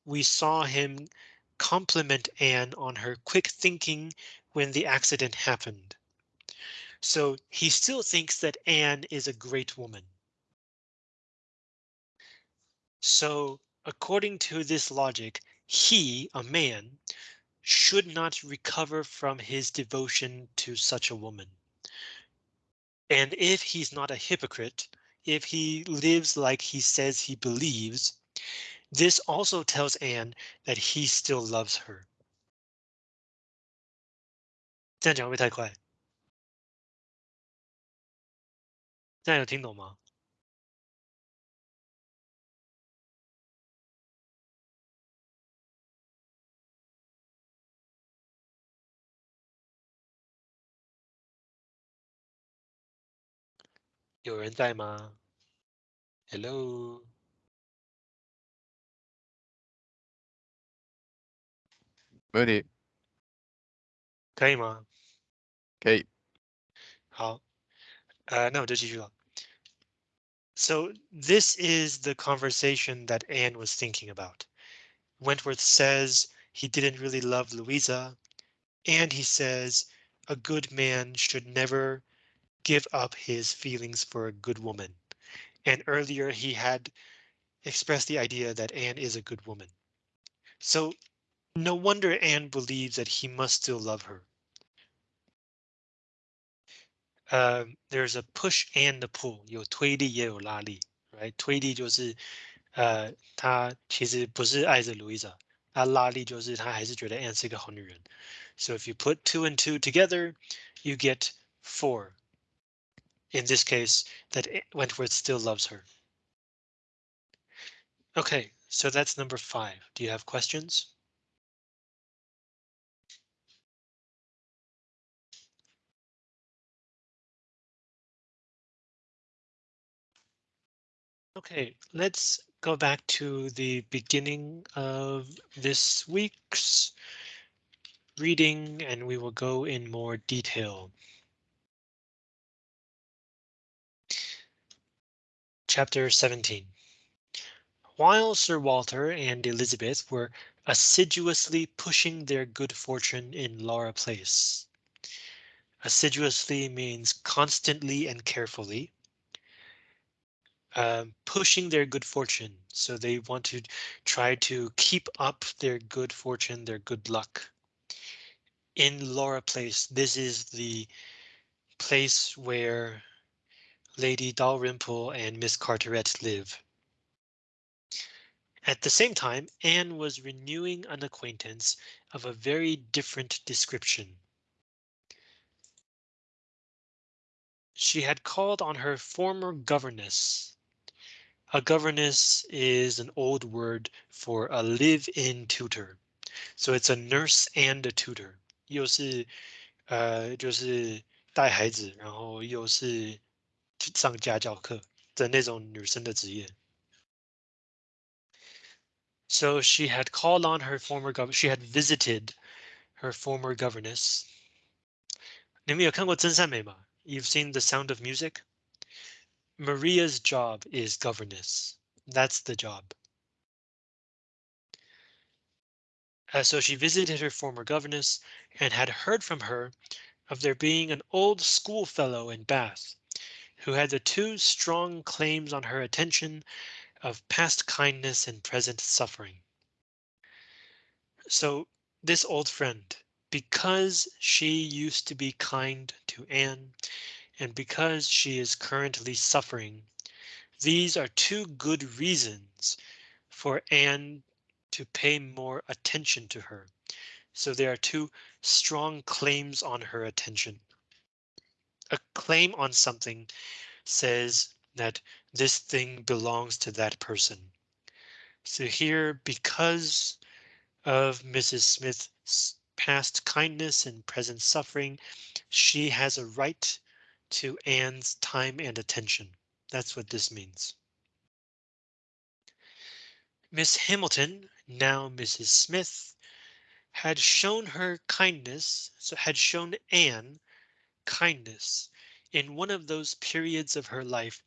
we saw him compliment Anne on her quick thinking when the accident happened. So he still thinks that Anne is a great woman. So according to this logic, he, a man, should not recover from his devotion to such a woman. And if he's not a hypocrite, if he lives like he says he believes, this also tells Anne that he still loves her. 这样讲会不会太快？这样有听懂吗？有人在吗？Hello， 没问题，可以吗？可以。好，呃，那我就继续了。So this is the conversation that Anne was thinking about. Wentworth says he didn't really love Louisa, and he says a good man should never give up his feelings for a good woman. And earlier he had expressed the idea that Anne is a good woman. So no wonder Anne believes that he must still love her. Uh, there's a push and a pull，有推力也有拉力，right？推力就是呃，他其实不是爱着 Louisa，他拉力就是他还是觉得 Anne 是一个好女人。So if you put two and two together, you get four. In this case, that Wentworth still loves her. Okay, so that's number five. Do you have questions? Okay, let's go back to the beginning of this week's reading and we will go in more detail. Chapter 17. While Sir Walter and Elizabeth were assiduously pushing their good fortune in Laura Place. Assiduously means constantly and carefully. Um, pushing their good fortune. So they want to try to keep up their good fortune, their good luck. In Laura Place, this is the place where Lady Dalrymple and Miss Carteret live. At the same time, Anne was renewing an acquaintance of a very different description. She had called on her former governess, a governess is an old word for a live-in tutor. So it's a nurse and a tutor. 又是呃就是带孩子，然后又是上家教课的那种女生的职业。So she had called on her former gov she had visited her former governess. 你们有看过真善美吗？You've seen The Sound of Music? Maria's job is governess. That's the job. Uh, so she visited her former governess and had heard from her of there being an old schoolfellow in Bath who had the two strong claims on her attention of past kindness and present suffering. So this old friend, because she used to be kind to Anne, and because she is currently suffering. These are two good reasons for Anne to pay more attention to her. So there are two strong claims on her attention. A claim on something says that this thing belongs to that person. So here, because of Mrs. Smith's past kindness and present suffering, she has a right to Anne's time and attention. That's what this means. Miss Hamilton, now Mrs. Smith, had shown her kindness, so had shown Anne kindness in one of those periods of her life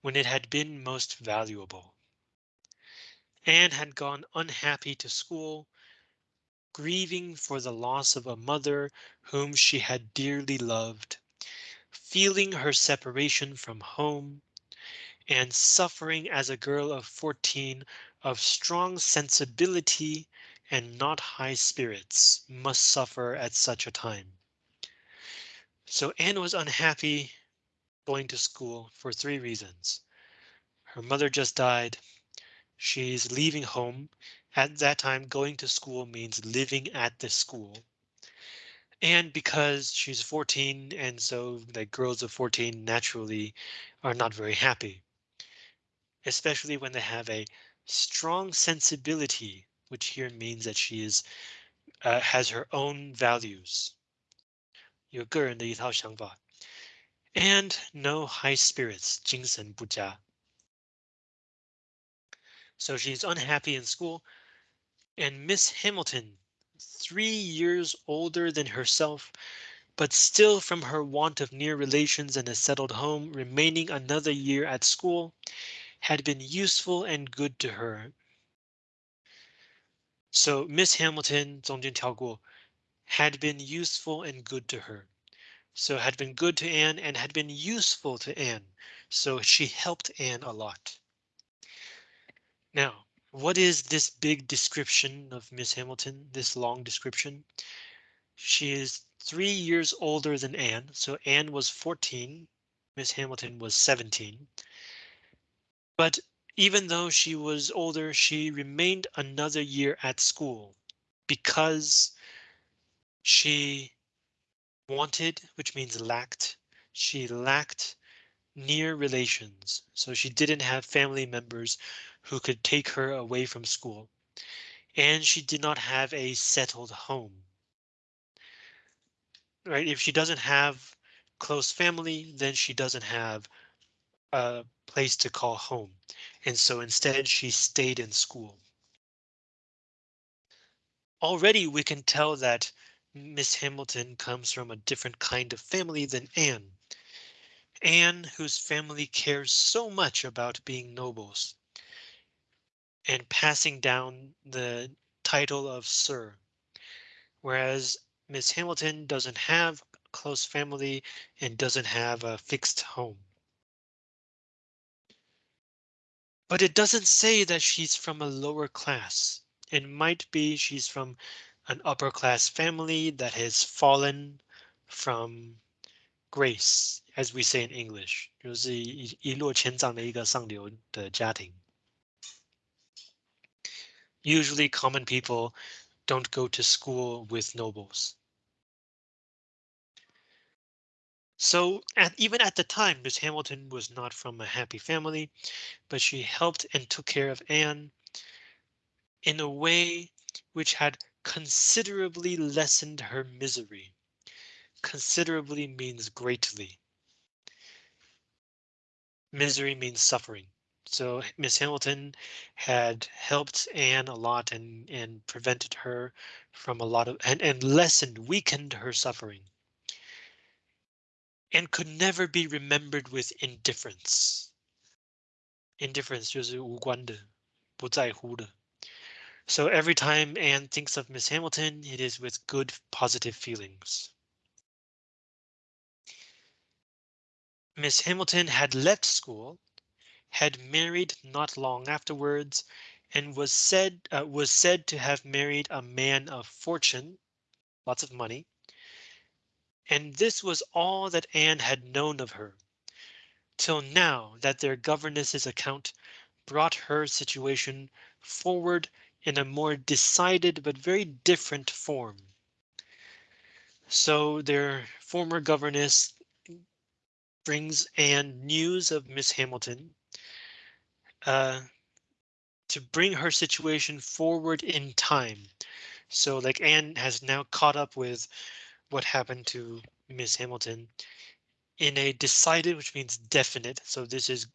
when it had been most valuable. Anne had gone unhappy to school, grieving for the loss of a mother whom she had dearly loved feeling her separation from home, and suffering as a girl of 14 of strong sensibility and not high spirits must suffer at such a time. So Anne was unhappy going to school for three reasons. Her mother just died. She's leaving home. At that time, going to school means living at the school And because she's 14 and so the girls of 14 naturally are not very happy. Especially when they have a strong sensibility, which here means that she is uh, has her own values. 有个人的一套想法 and no high spirits, 精神不佳. So she's unhappy in school, and Miss Hamilton, three years older than herself, but still from her want of near relations and a settled home, remaining another year at school had been useful and good to her. So Miss Hamilton, Zhong had been useful and good to her. So had been good to Anne and had been useful to Anne. So she helped Anne a lot. Now, what is this big description of Miss Hamilton, this long description? She is three years older than Anne, so Anne was 14, Miss Hamilton was 17. But even though she was older, she remained another year at school because she wanted, which means lacked. She lacked near relations, so she didn't have family members who could take her away from school. And she did not have a settled home. Right, if she doesn't have close family, then she doesn't have a place to call home. And so instead she stayed in school. Already we can tell that Miss Hamilton comes from a different kind of family than Anne. Anne, whose family cares so much about being nobles and passing down the title of Sir, whereas Miss Hamilton doesn't have close family and doesn't have a fixed home. But it doesn't say that she's from a lower class. It might be she's from an upper class family that has fallen from grace, as we say in English，就是一一落千丈的一个上流的家庭。Usually common people don't go to school with nobles. So at, even at the time, Miss Hamilton was not from a happy family, but she helped and took care of Anne in a way which had considerably lessened her misery. Considerably means greatly. Misery means suffering. So Miss Hamilton had helped Anne a lot and and prevented her from a lot of and, and lessened, weakened her suffering. And could never be remembered with indifference. Indifference 就是无关的，不在乎的。so every time Anne thinks of Miss Hamilton, it is with good positive feelings. Miss Hamilton had left school, had married not long afterwards, and was said uh, was said to have married a man of fortune, lots of money. And this was all that Anne had known of her, till now that their governess's account brought her situation forward in a more decided but very different form. So their former governess brings Anne news of Miss Hamilton uh, to bring her situation forward in time. So like Anne has now caught up with what happened to Miss Hamilton in a decided, which means definite. So this is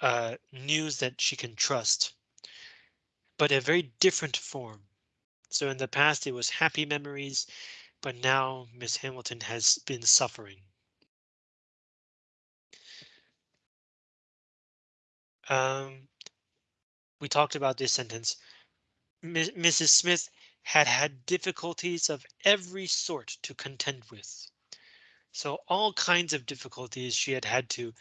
uh, news that she can trust but a very different form. So in the past it was happy memories, but now Miss Hamilton has been suffering. Um, we talked about this sentence. M Mrs. Smith had had difficulties of every sort to contend with. So all kinds of difficulties she had had to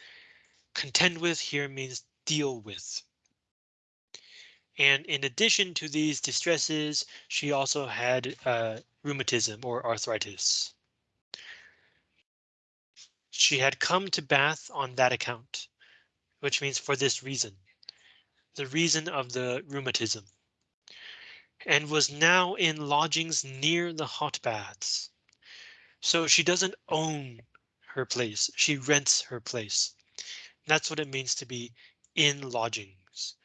Contend with here means deal with. And in addition to these distresses, she also had uh, rheumatism or arthritis. She had come to Bath on that account, which means for this reason, the reason of the rheumatism, and was now in lodgings near the hot baths. So she doesn't own her place, she rents her place. That's what it means to be in lodgings.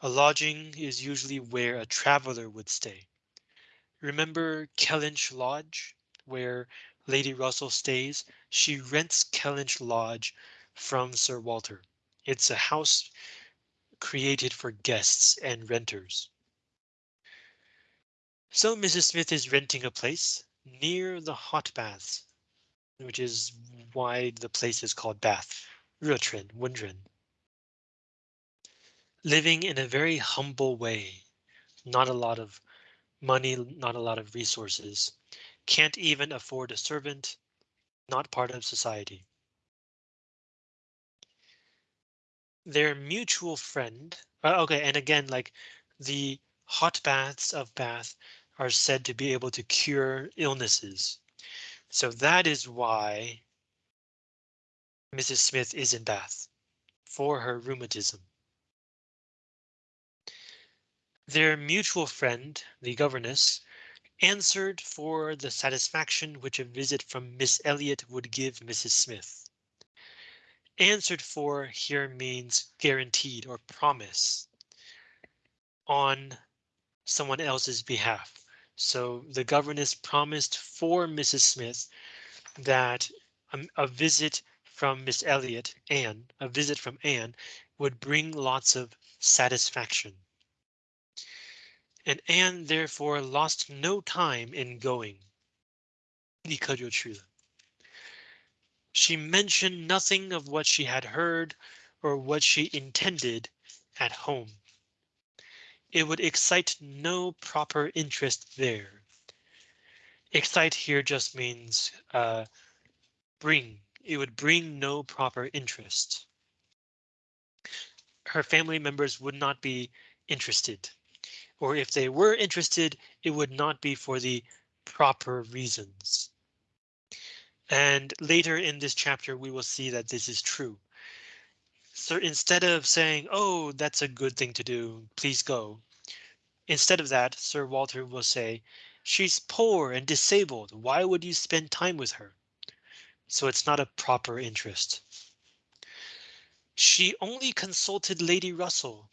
A lodging is usually where a traveler would stay. Remember Kellynch Lodge, where Lady Russell stays? She rents Kellynch Lodge from Sir Walter. It's a house created for guests and renters. So Mrs. Smith is renting a place near the hot baths, which is why the place is called Bath, 热泉, Wundren. Living in a very humble way, not a lot of money, not a lot of resources, can't even afford a servant, not part of society. Their mutual friend, uh, okay, and again, like the hot baths of Bath are said to be able to cure illnesses. So that is why Mrs. Smith is in Bath for her rheumatism. Their mutual friend, the governess, answered for the satisfaction which a visit from Miss Elliot would give Mrs. Smith. Answered for here means guaranteed or promise on someone else's behalf. So the governess promised for Mrs. Smith that a, a visit from Miss Elliot, Anne, a visit from Anne would bring lots of satisfaction. And Anne therefore lost no time in going. 立刻就去了. She mentioned nothing of what she had heard or what she intended at home. It would excite no proper interest there. Excite here just means uh, bring. It would bring no proper interest. Her family members would not be interested or if they were interested, it would not be for the proper reasons. And later in this chapter, we will see that this is true. So instead of saying, oh, that's a good thing to do, please go. Instead of that, Sir Walter will say, she's poor and disabled. Why would you spend time with her? So it's not a proper interest. She only consulted Lady Russell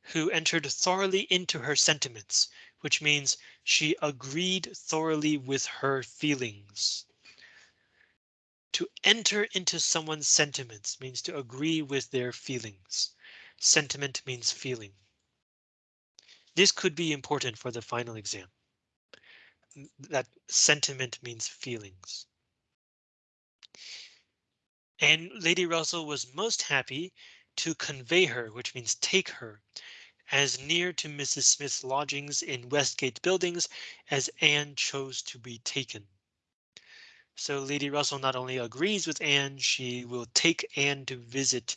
who entered thoroughly into her sentiments, which means she agreed thoroughly with her feelings. To enter into someone's sentiments means to agree with their feelings. Sentiment means feeling. This could be important for the final exam. That sentiment means feelings. And Lady Russell was most happy to convey her, which means take her as near to Mrs. Smith's lodgings in Westgate Buildings as Anne chose to be taken. So Lady Russell not only agrees with Anne, she will take Anne to visit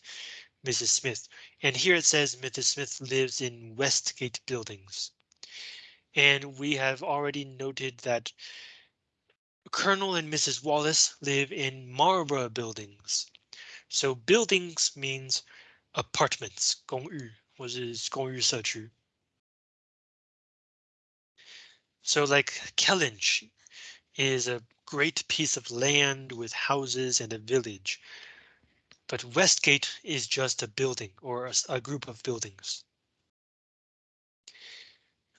Mrs. Smith. And here it says Mrs. Smith lives in Westgate buildings. And we have already noted that Colonel and Mrs. Wallis live in Marlborough buildings. So buildings means apartments, 公寓或是公寓社区. So like Kellynch is a great piece of land with houses and a village. But Westgate is just a building or a, a group of buildings.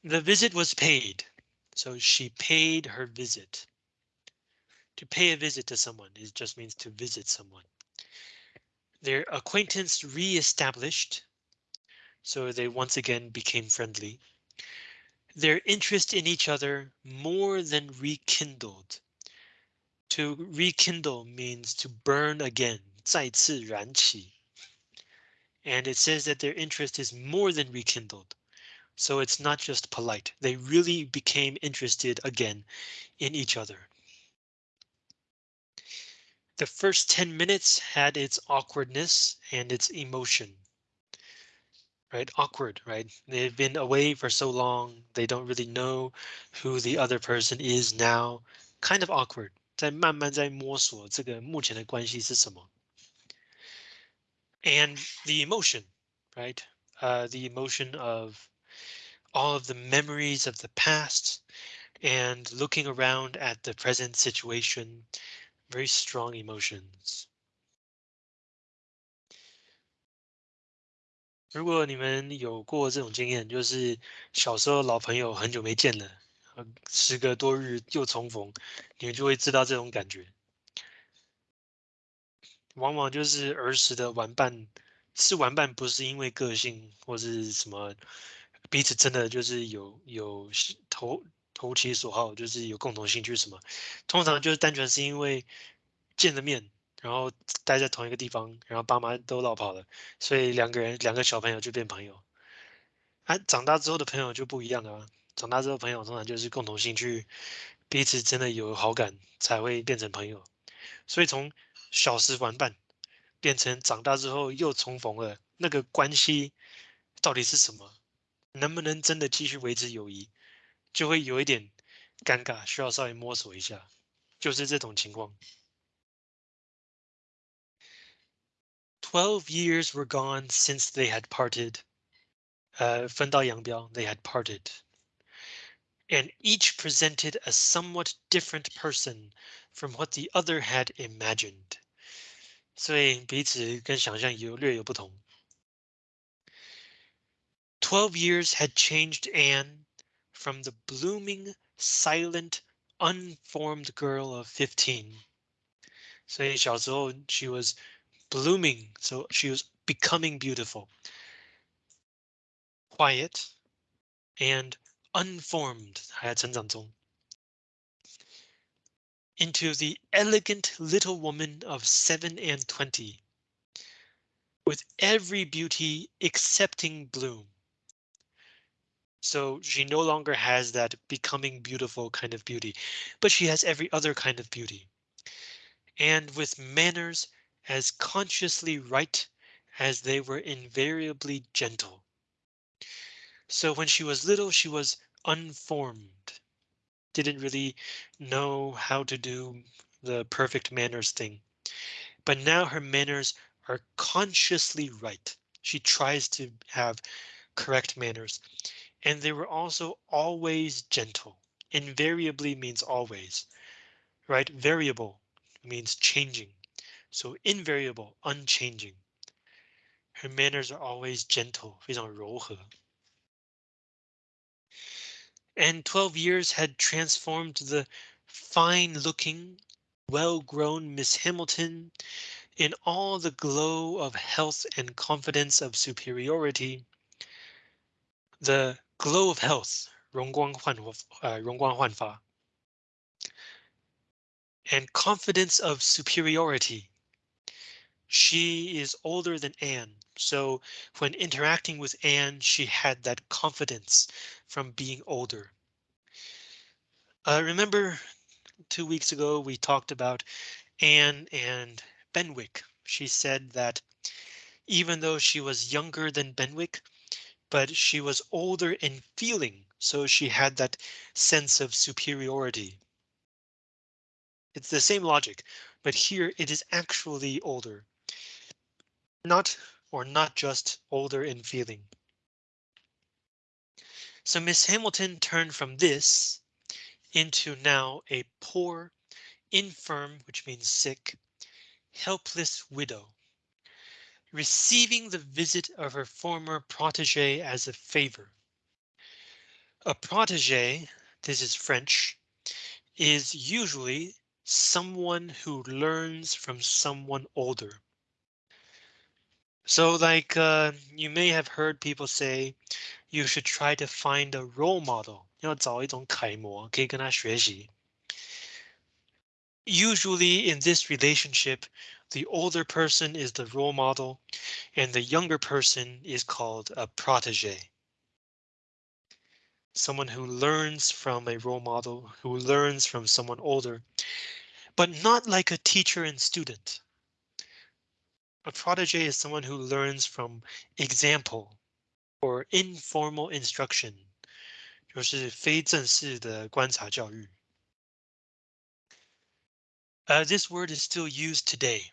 The visit was paid, so she paid her visit. To pay a visit to someone is just means to visit someone. Their acquaintance re-established so they once again became friendly. Their interest in each other more than rekindled. To rekindle means to burn again, 再次燃起. And it says that their interest is more than rekindled. So it's not just polite. They really became interested again in each other. The first 10 minutes had its awkwardness and its emotion. Right, awkward, right? They've been away for so long, they don't really know who the other person is now. Kind of awkward. 在慢慢在摸索这个目前的关系是什么。And the emotion, right? Uh, the emotion of all of the memories of the past and looking around at the present situation, very strong emotions. 如果你们有过这种经验，就是小时候老朋友很久没见了， 时隔多日又重逢，你们就会知道这种感觉。往往就是儿时的玩伴，是玩伴，不是因为个性或是什么，彼此真的就是有有投投其所好，就是有共同兴趣什么，通常就是单纯是因为见了面，然后待在同一个地方，然后爸妈都闹跑了，所以两个人两个小朋友就变朋友。啊，长大之后的朋友就不一样了，长大之后朋友通常就是共同兴趣，彼此真的有好感才会变成朋友，所以从。小时玩伴变成长大之后又重逢了，那个关系到底是什么？能不能真的继续维持友谊，就会有一点尴尬，需要稍微摸索一下，就是这种情况。Twelve years were gone since they had parted. 呃，分道扬镳，they had parted. And each presented a somewhat different person from what the other had imagined. 所以彼此跟想象有略有不同。Twelve years had changed Anne from the blooming, silent, unformed girl of fifteen. 所以小时候 she was blooming, so she was becoming beautiful, quiet, and unformed 还在成长中 into the elegant little woman of seven and twenty. With every beauty excepting bloom. So she no longer has that becoming beautiful kind of beauty, but she has every other kind of beauty. And with manners as consciously right as they were invariably gentle. So when she was little, she was unformed, didn't really know how to do the perfect manners thing. But now her manners are consciously right. She tries to have correct manners. And they were also always gentle. Invariably means always, right? Variable means changing. So invariable, unchanging. Her manners are always gentle, 非常柔和 and 12 years had transformed the fine looking, well grown Miss Hamilton in all the glow of health and confidence of superiority. The glow of health, 容光焕呃容光焕发 and confidence of superiority. She is older than Anne, so when interacting with Anne, she had that confidence from being older. Uh, remember two weeks ago, we talked about Anne and Benwick. She said that even though she was younger than Benwick, but she was older in feeling, so she had that sense of superiority. It's the same logic, but here it is actually older not or not just older in feeling. So Miss Hamilton turned from this into now a poor, infirm, which means sick, helpless widow, receiving the visit of her former protege as a favor. A protege, this is French, is usually someone who learns from someone older. So like uh, you may have heard people say you should try to find a role model. 要找一种楷模，可以跟他学习。Usually in this relationship, the older person is the role model and the younger person is called a protege. Someone who learns from a role model, who learns from someone older. but not like a teacher and student. A protege is someone who learns from example or informal instruction. instruction，就是非正式的观察教育。Uh, this word is still used today.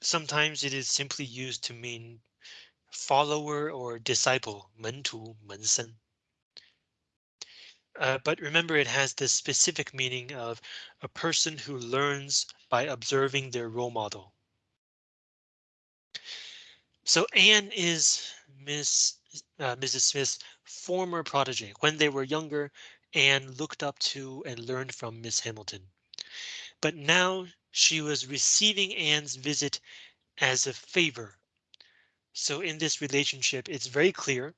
Sometimes it is simply used to mean follower or disciple, 门徒门生. Uh, but remember, it has the specific meaning of a person who learns by observing their role model. So Anne is Miss uh, Mrs. Smith's former protege. When they were younger, Anne looked up to and learned from Miss Hamilton. But now she was receiving Anne's visit as a favor. So in this relationship, it's very clear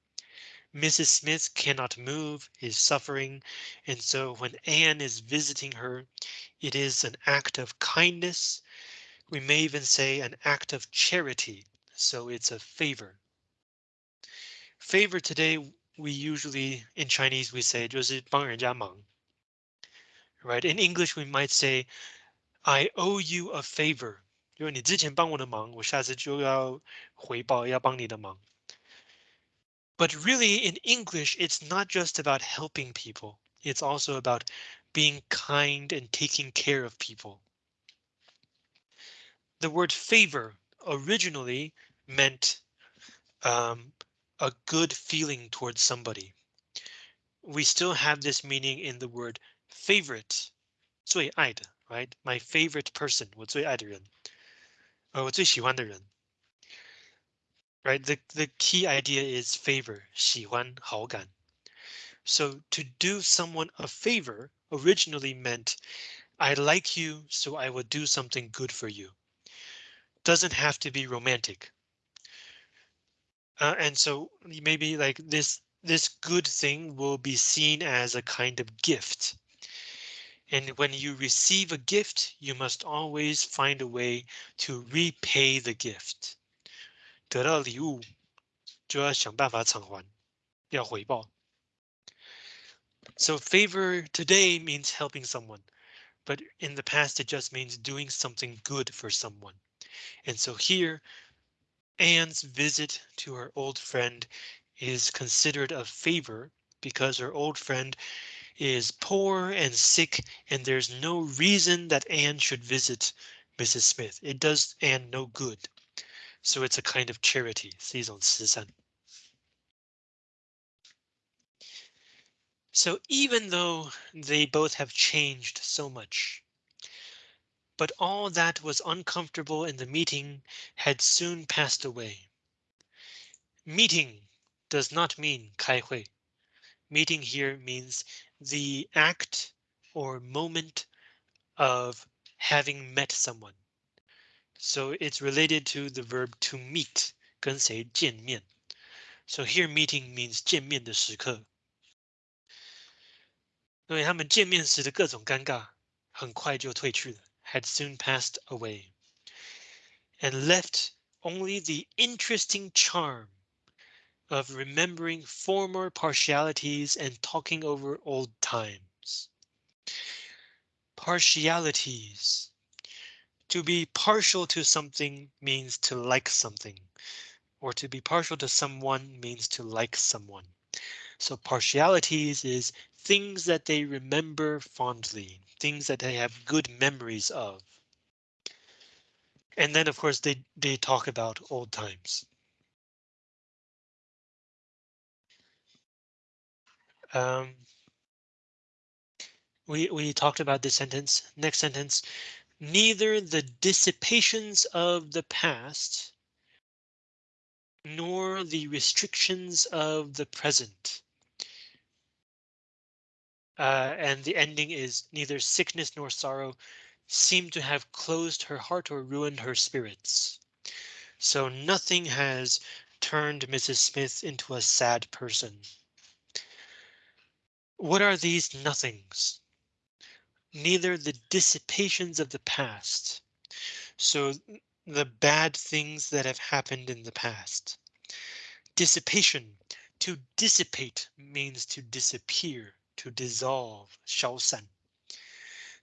Mrs. Smith cannot move, is suffering, and so when Anne is visiting her, it is an act of kindness. We may even say an act of charity, so it's a favor. Favor today, we usually in Chinese we say 就是帮人家忙. Right, in English we might say I owe you a favor. 就是你之前帮我的忙，我下次就要回报，要帮你的忙。but really in English, it's not just about helping people. It's also about being kind and taking care of people. The word favor originally meant um, a good feeling towards somebody. We still have this meaning in the word favorite, 最爱的, right? My favorite person, 我最爱的人,我最喜欢的人 right? The, the key idea is favor, 喜欢,好感. So to do someone a favor originally meant I like you, so I will do something good for you. Doesn't have to be romantic. Uh, and so maybe like this, this good thing will be seen as a kind of gift. And when you receive a gift, you must always find a way to repay the gift. 得到礼物就要想办法偿还，要回报。So favor today means helping someone, but in the past it just means doing something good for someone. And so here, Anne's visit to her old friend is considered a favor because her old friend is poor and sick and there's no reason that Anne should visit Mrs. Smith. It does Anne no good. So it's a kind of charity, 是一种慈善. So even though they both have changed so much, but all that was uncomfortable in the meeting had soon passed away. Meeting does not mean 开会. Meeting here means the act or moment of having met someone. So it's related to the verb to meet, 跟谁见面. So here meeting means 见面的时刻。因为他们见面时的各种尴尬很快就退去了, Had soon passed away. And left only the interesting charm of remembering former partialities and talking over old times. Partialities to be partial to something means to like something, or to be partial to someone means to like someone. So partialities is things that they remember fondly, things that they have good memories of. And then, of course, they, they talk about old times. Um, we, we talked about this sentence. Next sentence, neither the dissipations of the past nor the restrictions of the present. Uh, and the ending is neither sickness nor sorrow seem to have closed her heart or ruined her spirits. So nothing has turned Mrs. Smith into a sad person. What are these nothings? neither the dissipations of the past. So the bad things that have happened in the past. Dissipation, to dissipate means to disappear, to dissolve, 消散.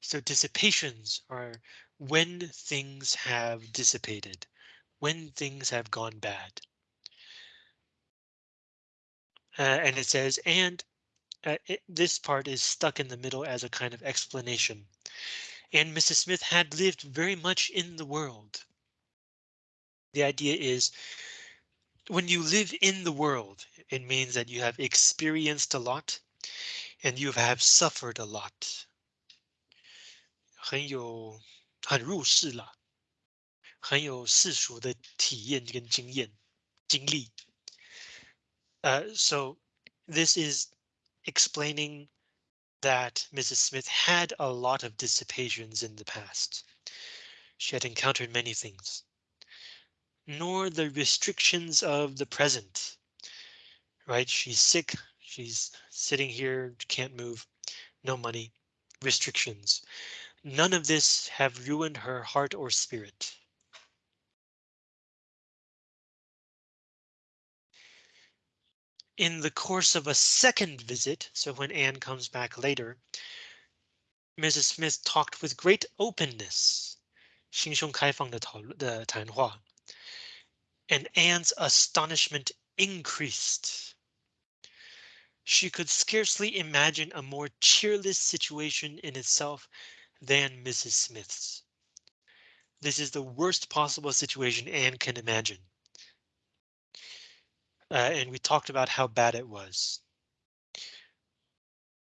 So dissipations are when things have dissipated, when things have gone bad. Uh, and it says, and uh, it, this part is stuck in the middle as a kind of explanation. And Mrs. Smith had lived very much in the world. The idea is when you live in the world, it means that you have experienced a lot and you have suffered a lot. 很有很入世了，很有世俗的体验跟经验经历。Uh, so this is explaining that Mrs. Smith had a lot of dissipations in the past. She had encountered many things. Nor the restrictions of the present. Right? She's sick. She's sitting here, can't move, no money, restrictions. None of this have ruined her heart or spirit. In the course of a second visit, so when Anne comes back later, Mrs. Smith talked with great openness, 心胸开放的讨论的谈话, and Anne's astonishment increased. She could scarcely imagine a more cheerless situation in itself than Mrs. Smith's. This is the worst possible situation Anne can imagine. Uh, and we talked about how bad it was.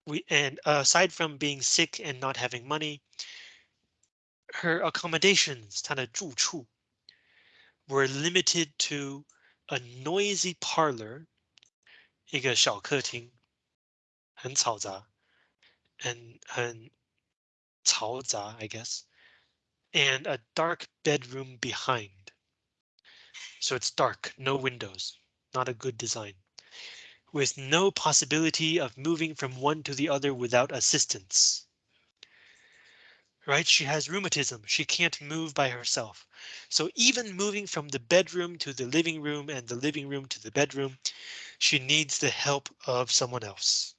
We and uh, aside from being sick and not having money, her accommodations, 她的住处, were limited to a noisy parlor, 一个小客厅，很嘈杂，很很嘈杂, I guess, and a dark bedroom behind. So it's dark, no windows, not a good design. With no possibility of moving from one to the other without assistance. Right, she has rheumatism, she can't move by herself. So even moving from the bedroom to the living room and the living room to the bedroom, she needs the help of someone else.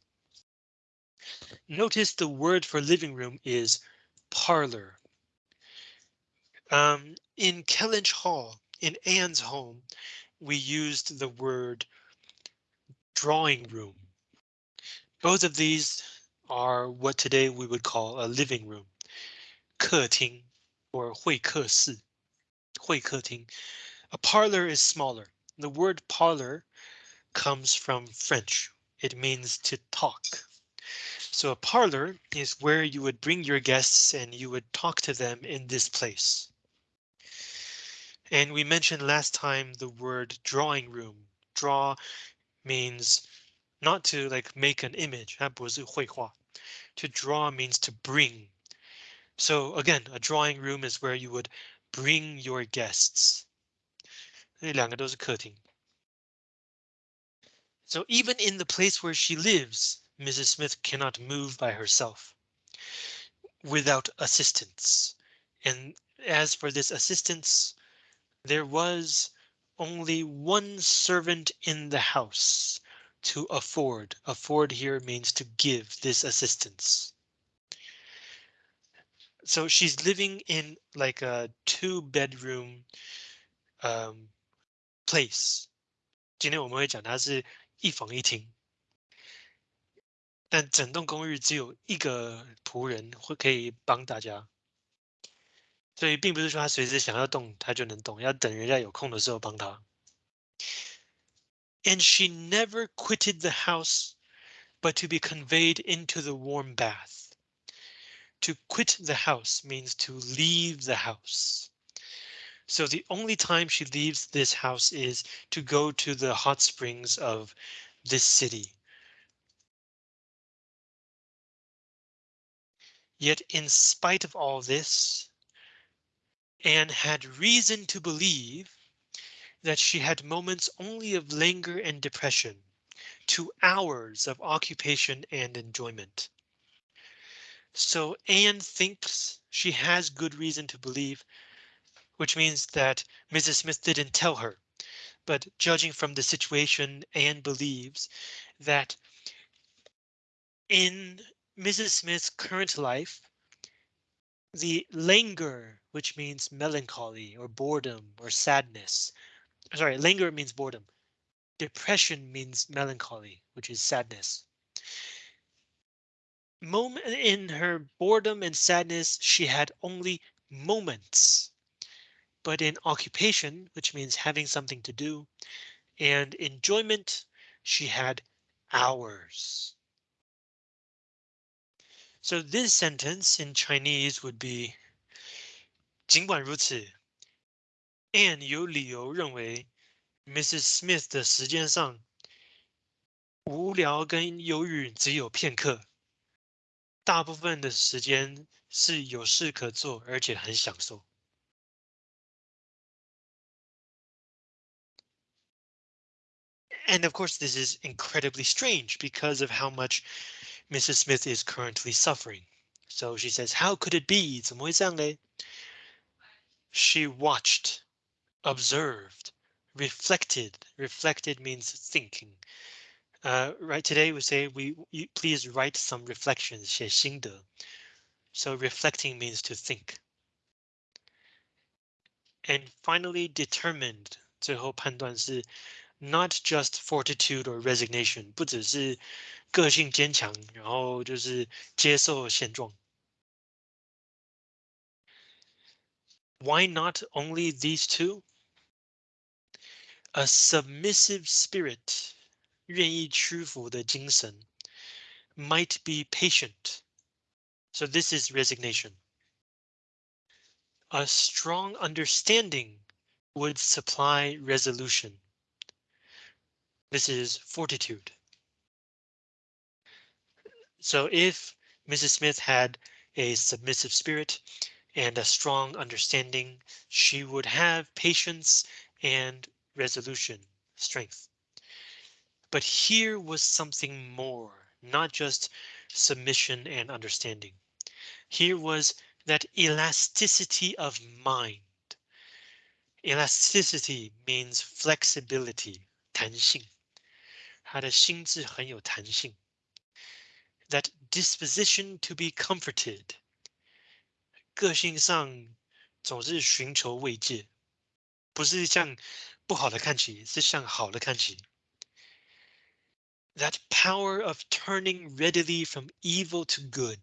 Notice the word for living room is parlor. Um, in Kellynch Hall, in Anne's home, we used the word drawing room. Both of these are what today we would call a living room. 客厅 or 会客室,会客厅. A parlor is smaller. The word parlor comes from French. It means to talk. So a parlor is where you would bring your guests and you would talk to them in this place. And we mentioned last time the word drawing room. Draw means not to like make an image. 它不是绘画. To draw means to bring. So again, a drawing room is where you would bring your guests. 那两个都是客厅. So even in the place where she lives, Mrs. Smith cannot move by herself without assistance. And as for this assistance, there was only one servant in the house to afford. Afford here means to give this assistance. So she's living in like a two bedroom um, place. 今天我们会讲它是一房一厅。但整栋公寓只有一个仆人会可以帮大家，所以并不是说他随时想要动他就能动，要等人家有空的时候帮他。And she never quitted the house, but to be conveyed into the warm bath. To quit the house means to leave the house. So the only time she leaves this house is to go to the hot springs of this city. Yet in spite of all this, Anne had reason to believe that she had moments only of languor and depression, to hours of occupation and enjoyment. So Anne thinks she has good reason to believe, which means that Mrs. Smith didn't tell her. But judging from the situation, Anne believes that in Mrs. Smith's current life, The languor, which means melancholy or boredom or sadness. Sorry, languor means boredom. Depression means melancholy, which is sadness Moment in her boredom and sadness, she had only moments. But in occupation, which means having something to do, and enjoyment, she had hours. So this sentence in Chinese would be 尽管如此，Anne 有理由认为 Mrs. Smith 的时间上无聊跟忧郁只有片刻， 大部分的时间是有事可做，而且很享受。And of course, this is incredibly strange because of how much Mrs. Smith is currently suffering. So she says, how could it be? 怎么会这样嘞? She watched, observed, reflected. Reflected means thinking. Uh, right today we say we you, please write some reflections, 写心得. So reflecting means to think. And finally determined, 最后判断是 not just fortitude or resignation，不只是个性坚强，然后就是接受现状。Why not only these two? A submissive spirit, 愿意屈服的精神 might be patient. So this is resignation. A strong understanding would supply resolution. This is fortitude. So if Mrs. Smith had a submissive spirit and a strong understanding, she would have patience and resolution, strength. But here was something more, not just submission and understanding. Here was that elasticity of mind. Elasticity means flexibility, 弹性。他的心智很有弹性。That disposition to be comforted，个性上总是寻求慰藉，不是向不好的看齐，是向好的看齐。 That power of turning readily from evil to good.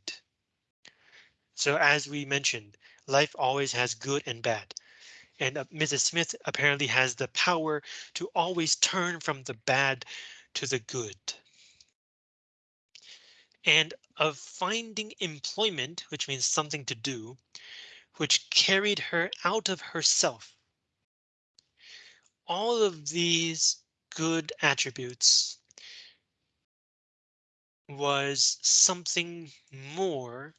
So as we mentioned, life always has good and bad. And uh, Mrs. Smith apparently has the power to always turn from the bad to the good. And of finding employment, which means something to do, which carried her out of herself. All of these good attributes was something more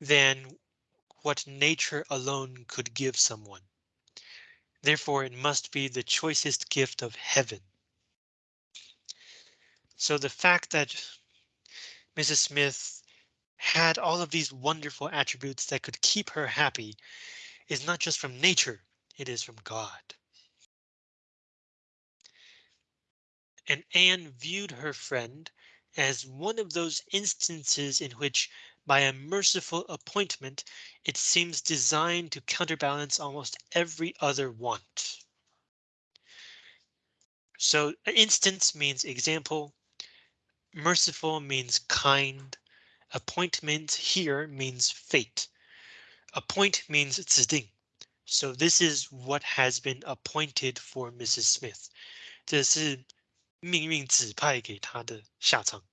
than what nature alone could give someone. Therefore, it must be the choicest gift of heaven. So the fact that Mrs. Smith had all of these wonderful attributes that could keep her happy is not just from nature, it is from God. And Anne viewed her friend as one of those instances in which, by a merciful appointment, it seems designed to counterbalance almost every other want. So instance means example, merciful means kind, appointment here means fate. Appoint means tzeding. So this is what has been appointed for Mrs. Smith. This is 命运指派给她的下场.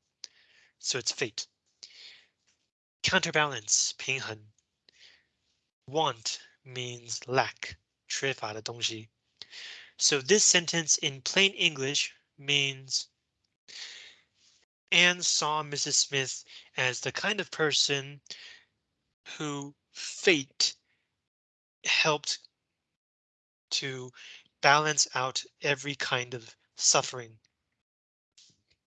So it's fate. Counterbalance 平衡. Want means lack 缺乏的东西. So this sentence in plain English means Anne saw Mrs. Smith as the kind of person who fate helped to balance out every kind of suffering.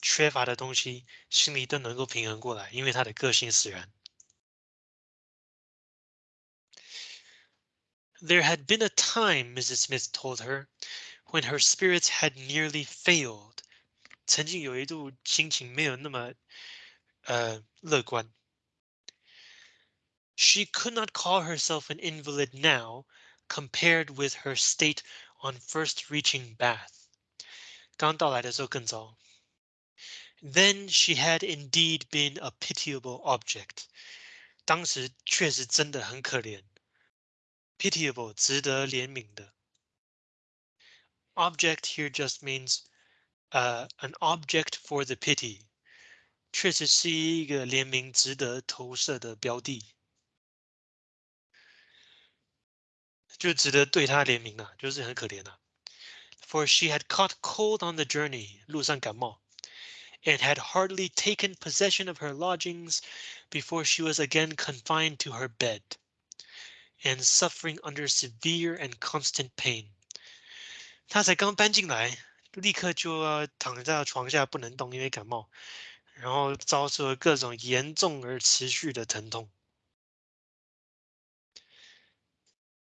缺乏的东西，心里都能够平衡过来，因为他的个性使然。There had been a time, Mrs. Smith told her, when her spirits had nearly failed. 曾经有一度心情没有那么呃乐观。She could not call herself an invalid now, compared with her state on first reaching Bath. 刚到来的时候更糟。 Then she had indeed been a pitiable object. 当时确实真的很可怜。pitiable 值得怜悯的。Object here just means uh, an object for the pity，确实是一个怜悯值得投射的标的，就值得对他怜悯啊，就是很可怜啊。For she had caught cold on the journey，路上感冒 ，and had hardly taken possession of her lodgings before she was again confined to her bed and suffering under severe and constant pain. 他才刚搬进来，立刻就要躺在床下不能动，因为感冒，然后遭受了各种严重而持续的疼痛。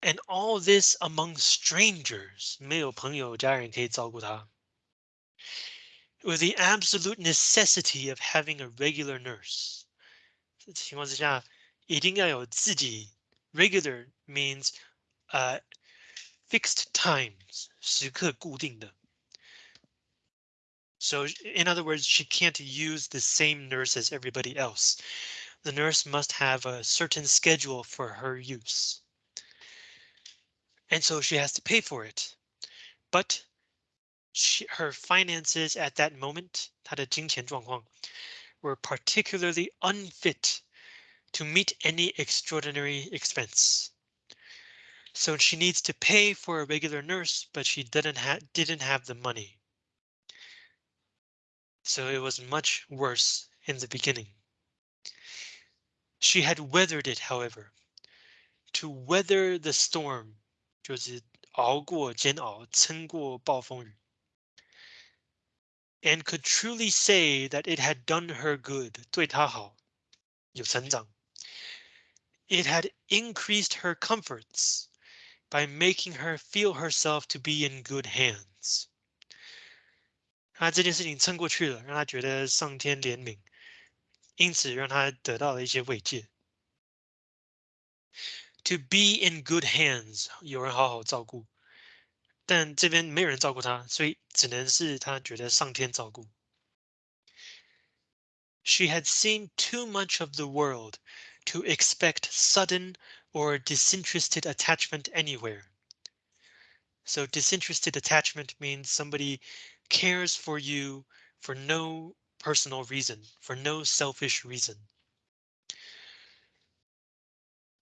And all this among strangers，没有朋友家人可以照顾他。 With the absolute necessity of having a regular nurse，这情况之下，一定要有自己 Regular means uh, fixed times, 时刻固定的. So in other words, she can't use the same nurse as everybody else. The nurse must have a certain schedule for her use. And so she has to pay for it. But she, her finances at that moment, 她的金钱状况, were particularly unfit to meet any extraordinary expense. So she needs to pay for a regular nurse, but she didn't have didn't have the money. So it was much worse in the beginning. She had weathered it, however. To weather the storm 就是熬过煎熬，撑过暴风雨。 And could truly say that it had done her good，对她好，有成长。it had increased her comforts by making her feel herself to be in good hands. 他这件事情撑过去了，让他觉得上天怜悯，因此让他得到了一些慰藉。To be in good hands，有人好好照顾， 但这边没有人照顾他，所以只能是他觉得上天照顾。She had seen too much of the world to expect sudden or disinterested attachment anywhere. So disinterested attachment means somebody cares for you for no personal reason, for no selfish reason.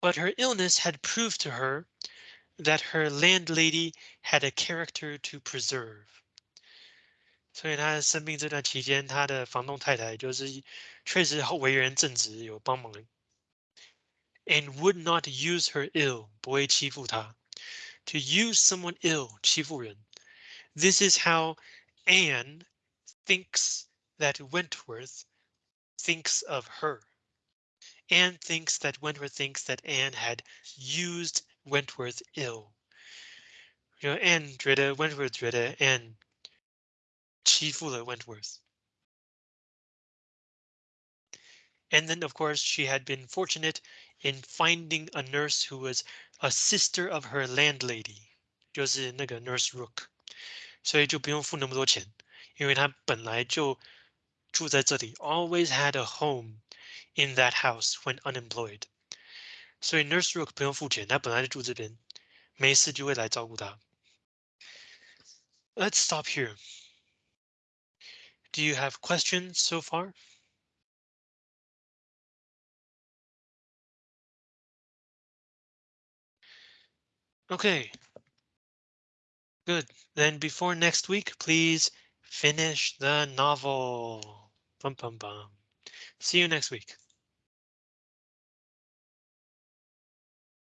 But her illness had proved to her that her landlady had a character to preserve. 所以他生病这段期间，他的房东太太就是确实为人正直，有帮忙 and would not use her ill, 不会欺负她. To use someone ill, 欺负人. This is how Anne thinks that Wentworth thinks of her. Anne thinks that Wentworth thinks that Anne had used Wentworth Ill. You know, Anne 觉得 Wentworth 觉得 Anne 欺负了 Wentworth. And then, of course, she had been fortunate in finding a nurse who was a sister of her landlady, 就是那个 Nurse Rooke，所以就不用付那么多钱，因为她本来就住在这里，always had a home in that house when unemployed. 所以 Nurse Rooke 不用付钱，他本来就住这边，没事就会来照顾他。Let's stop here. Do you have questions so far? Okay. Good. Then before next week, please finish the novel. Bum, bum, bum. See you next week.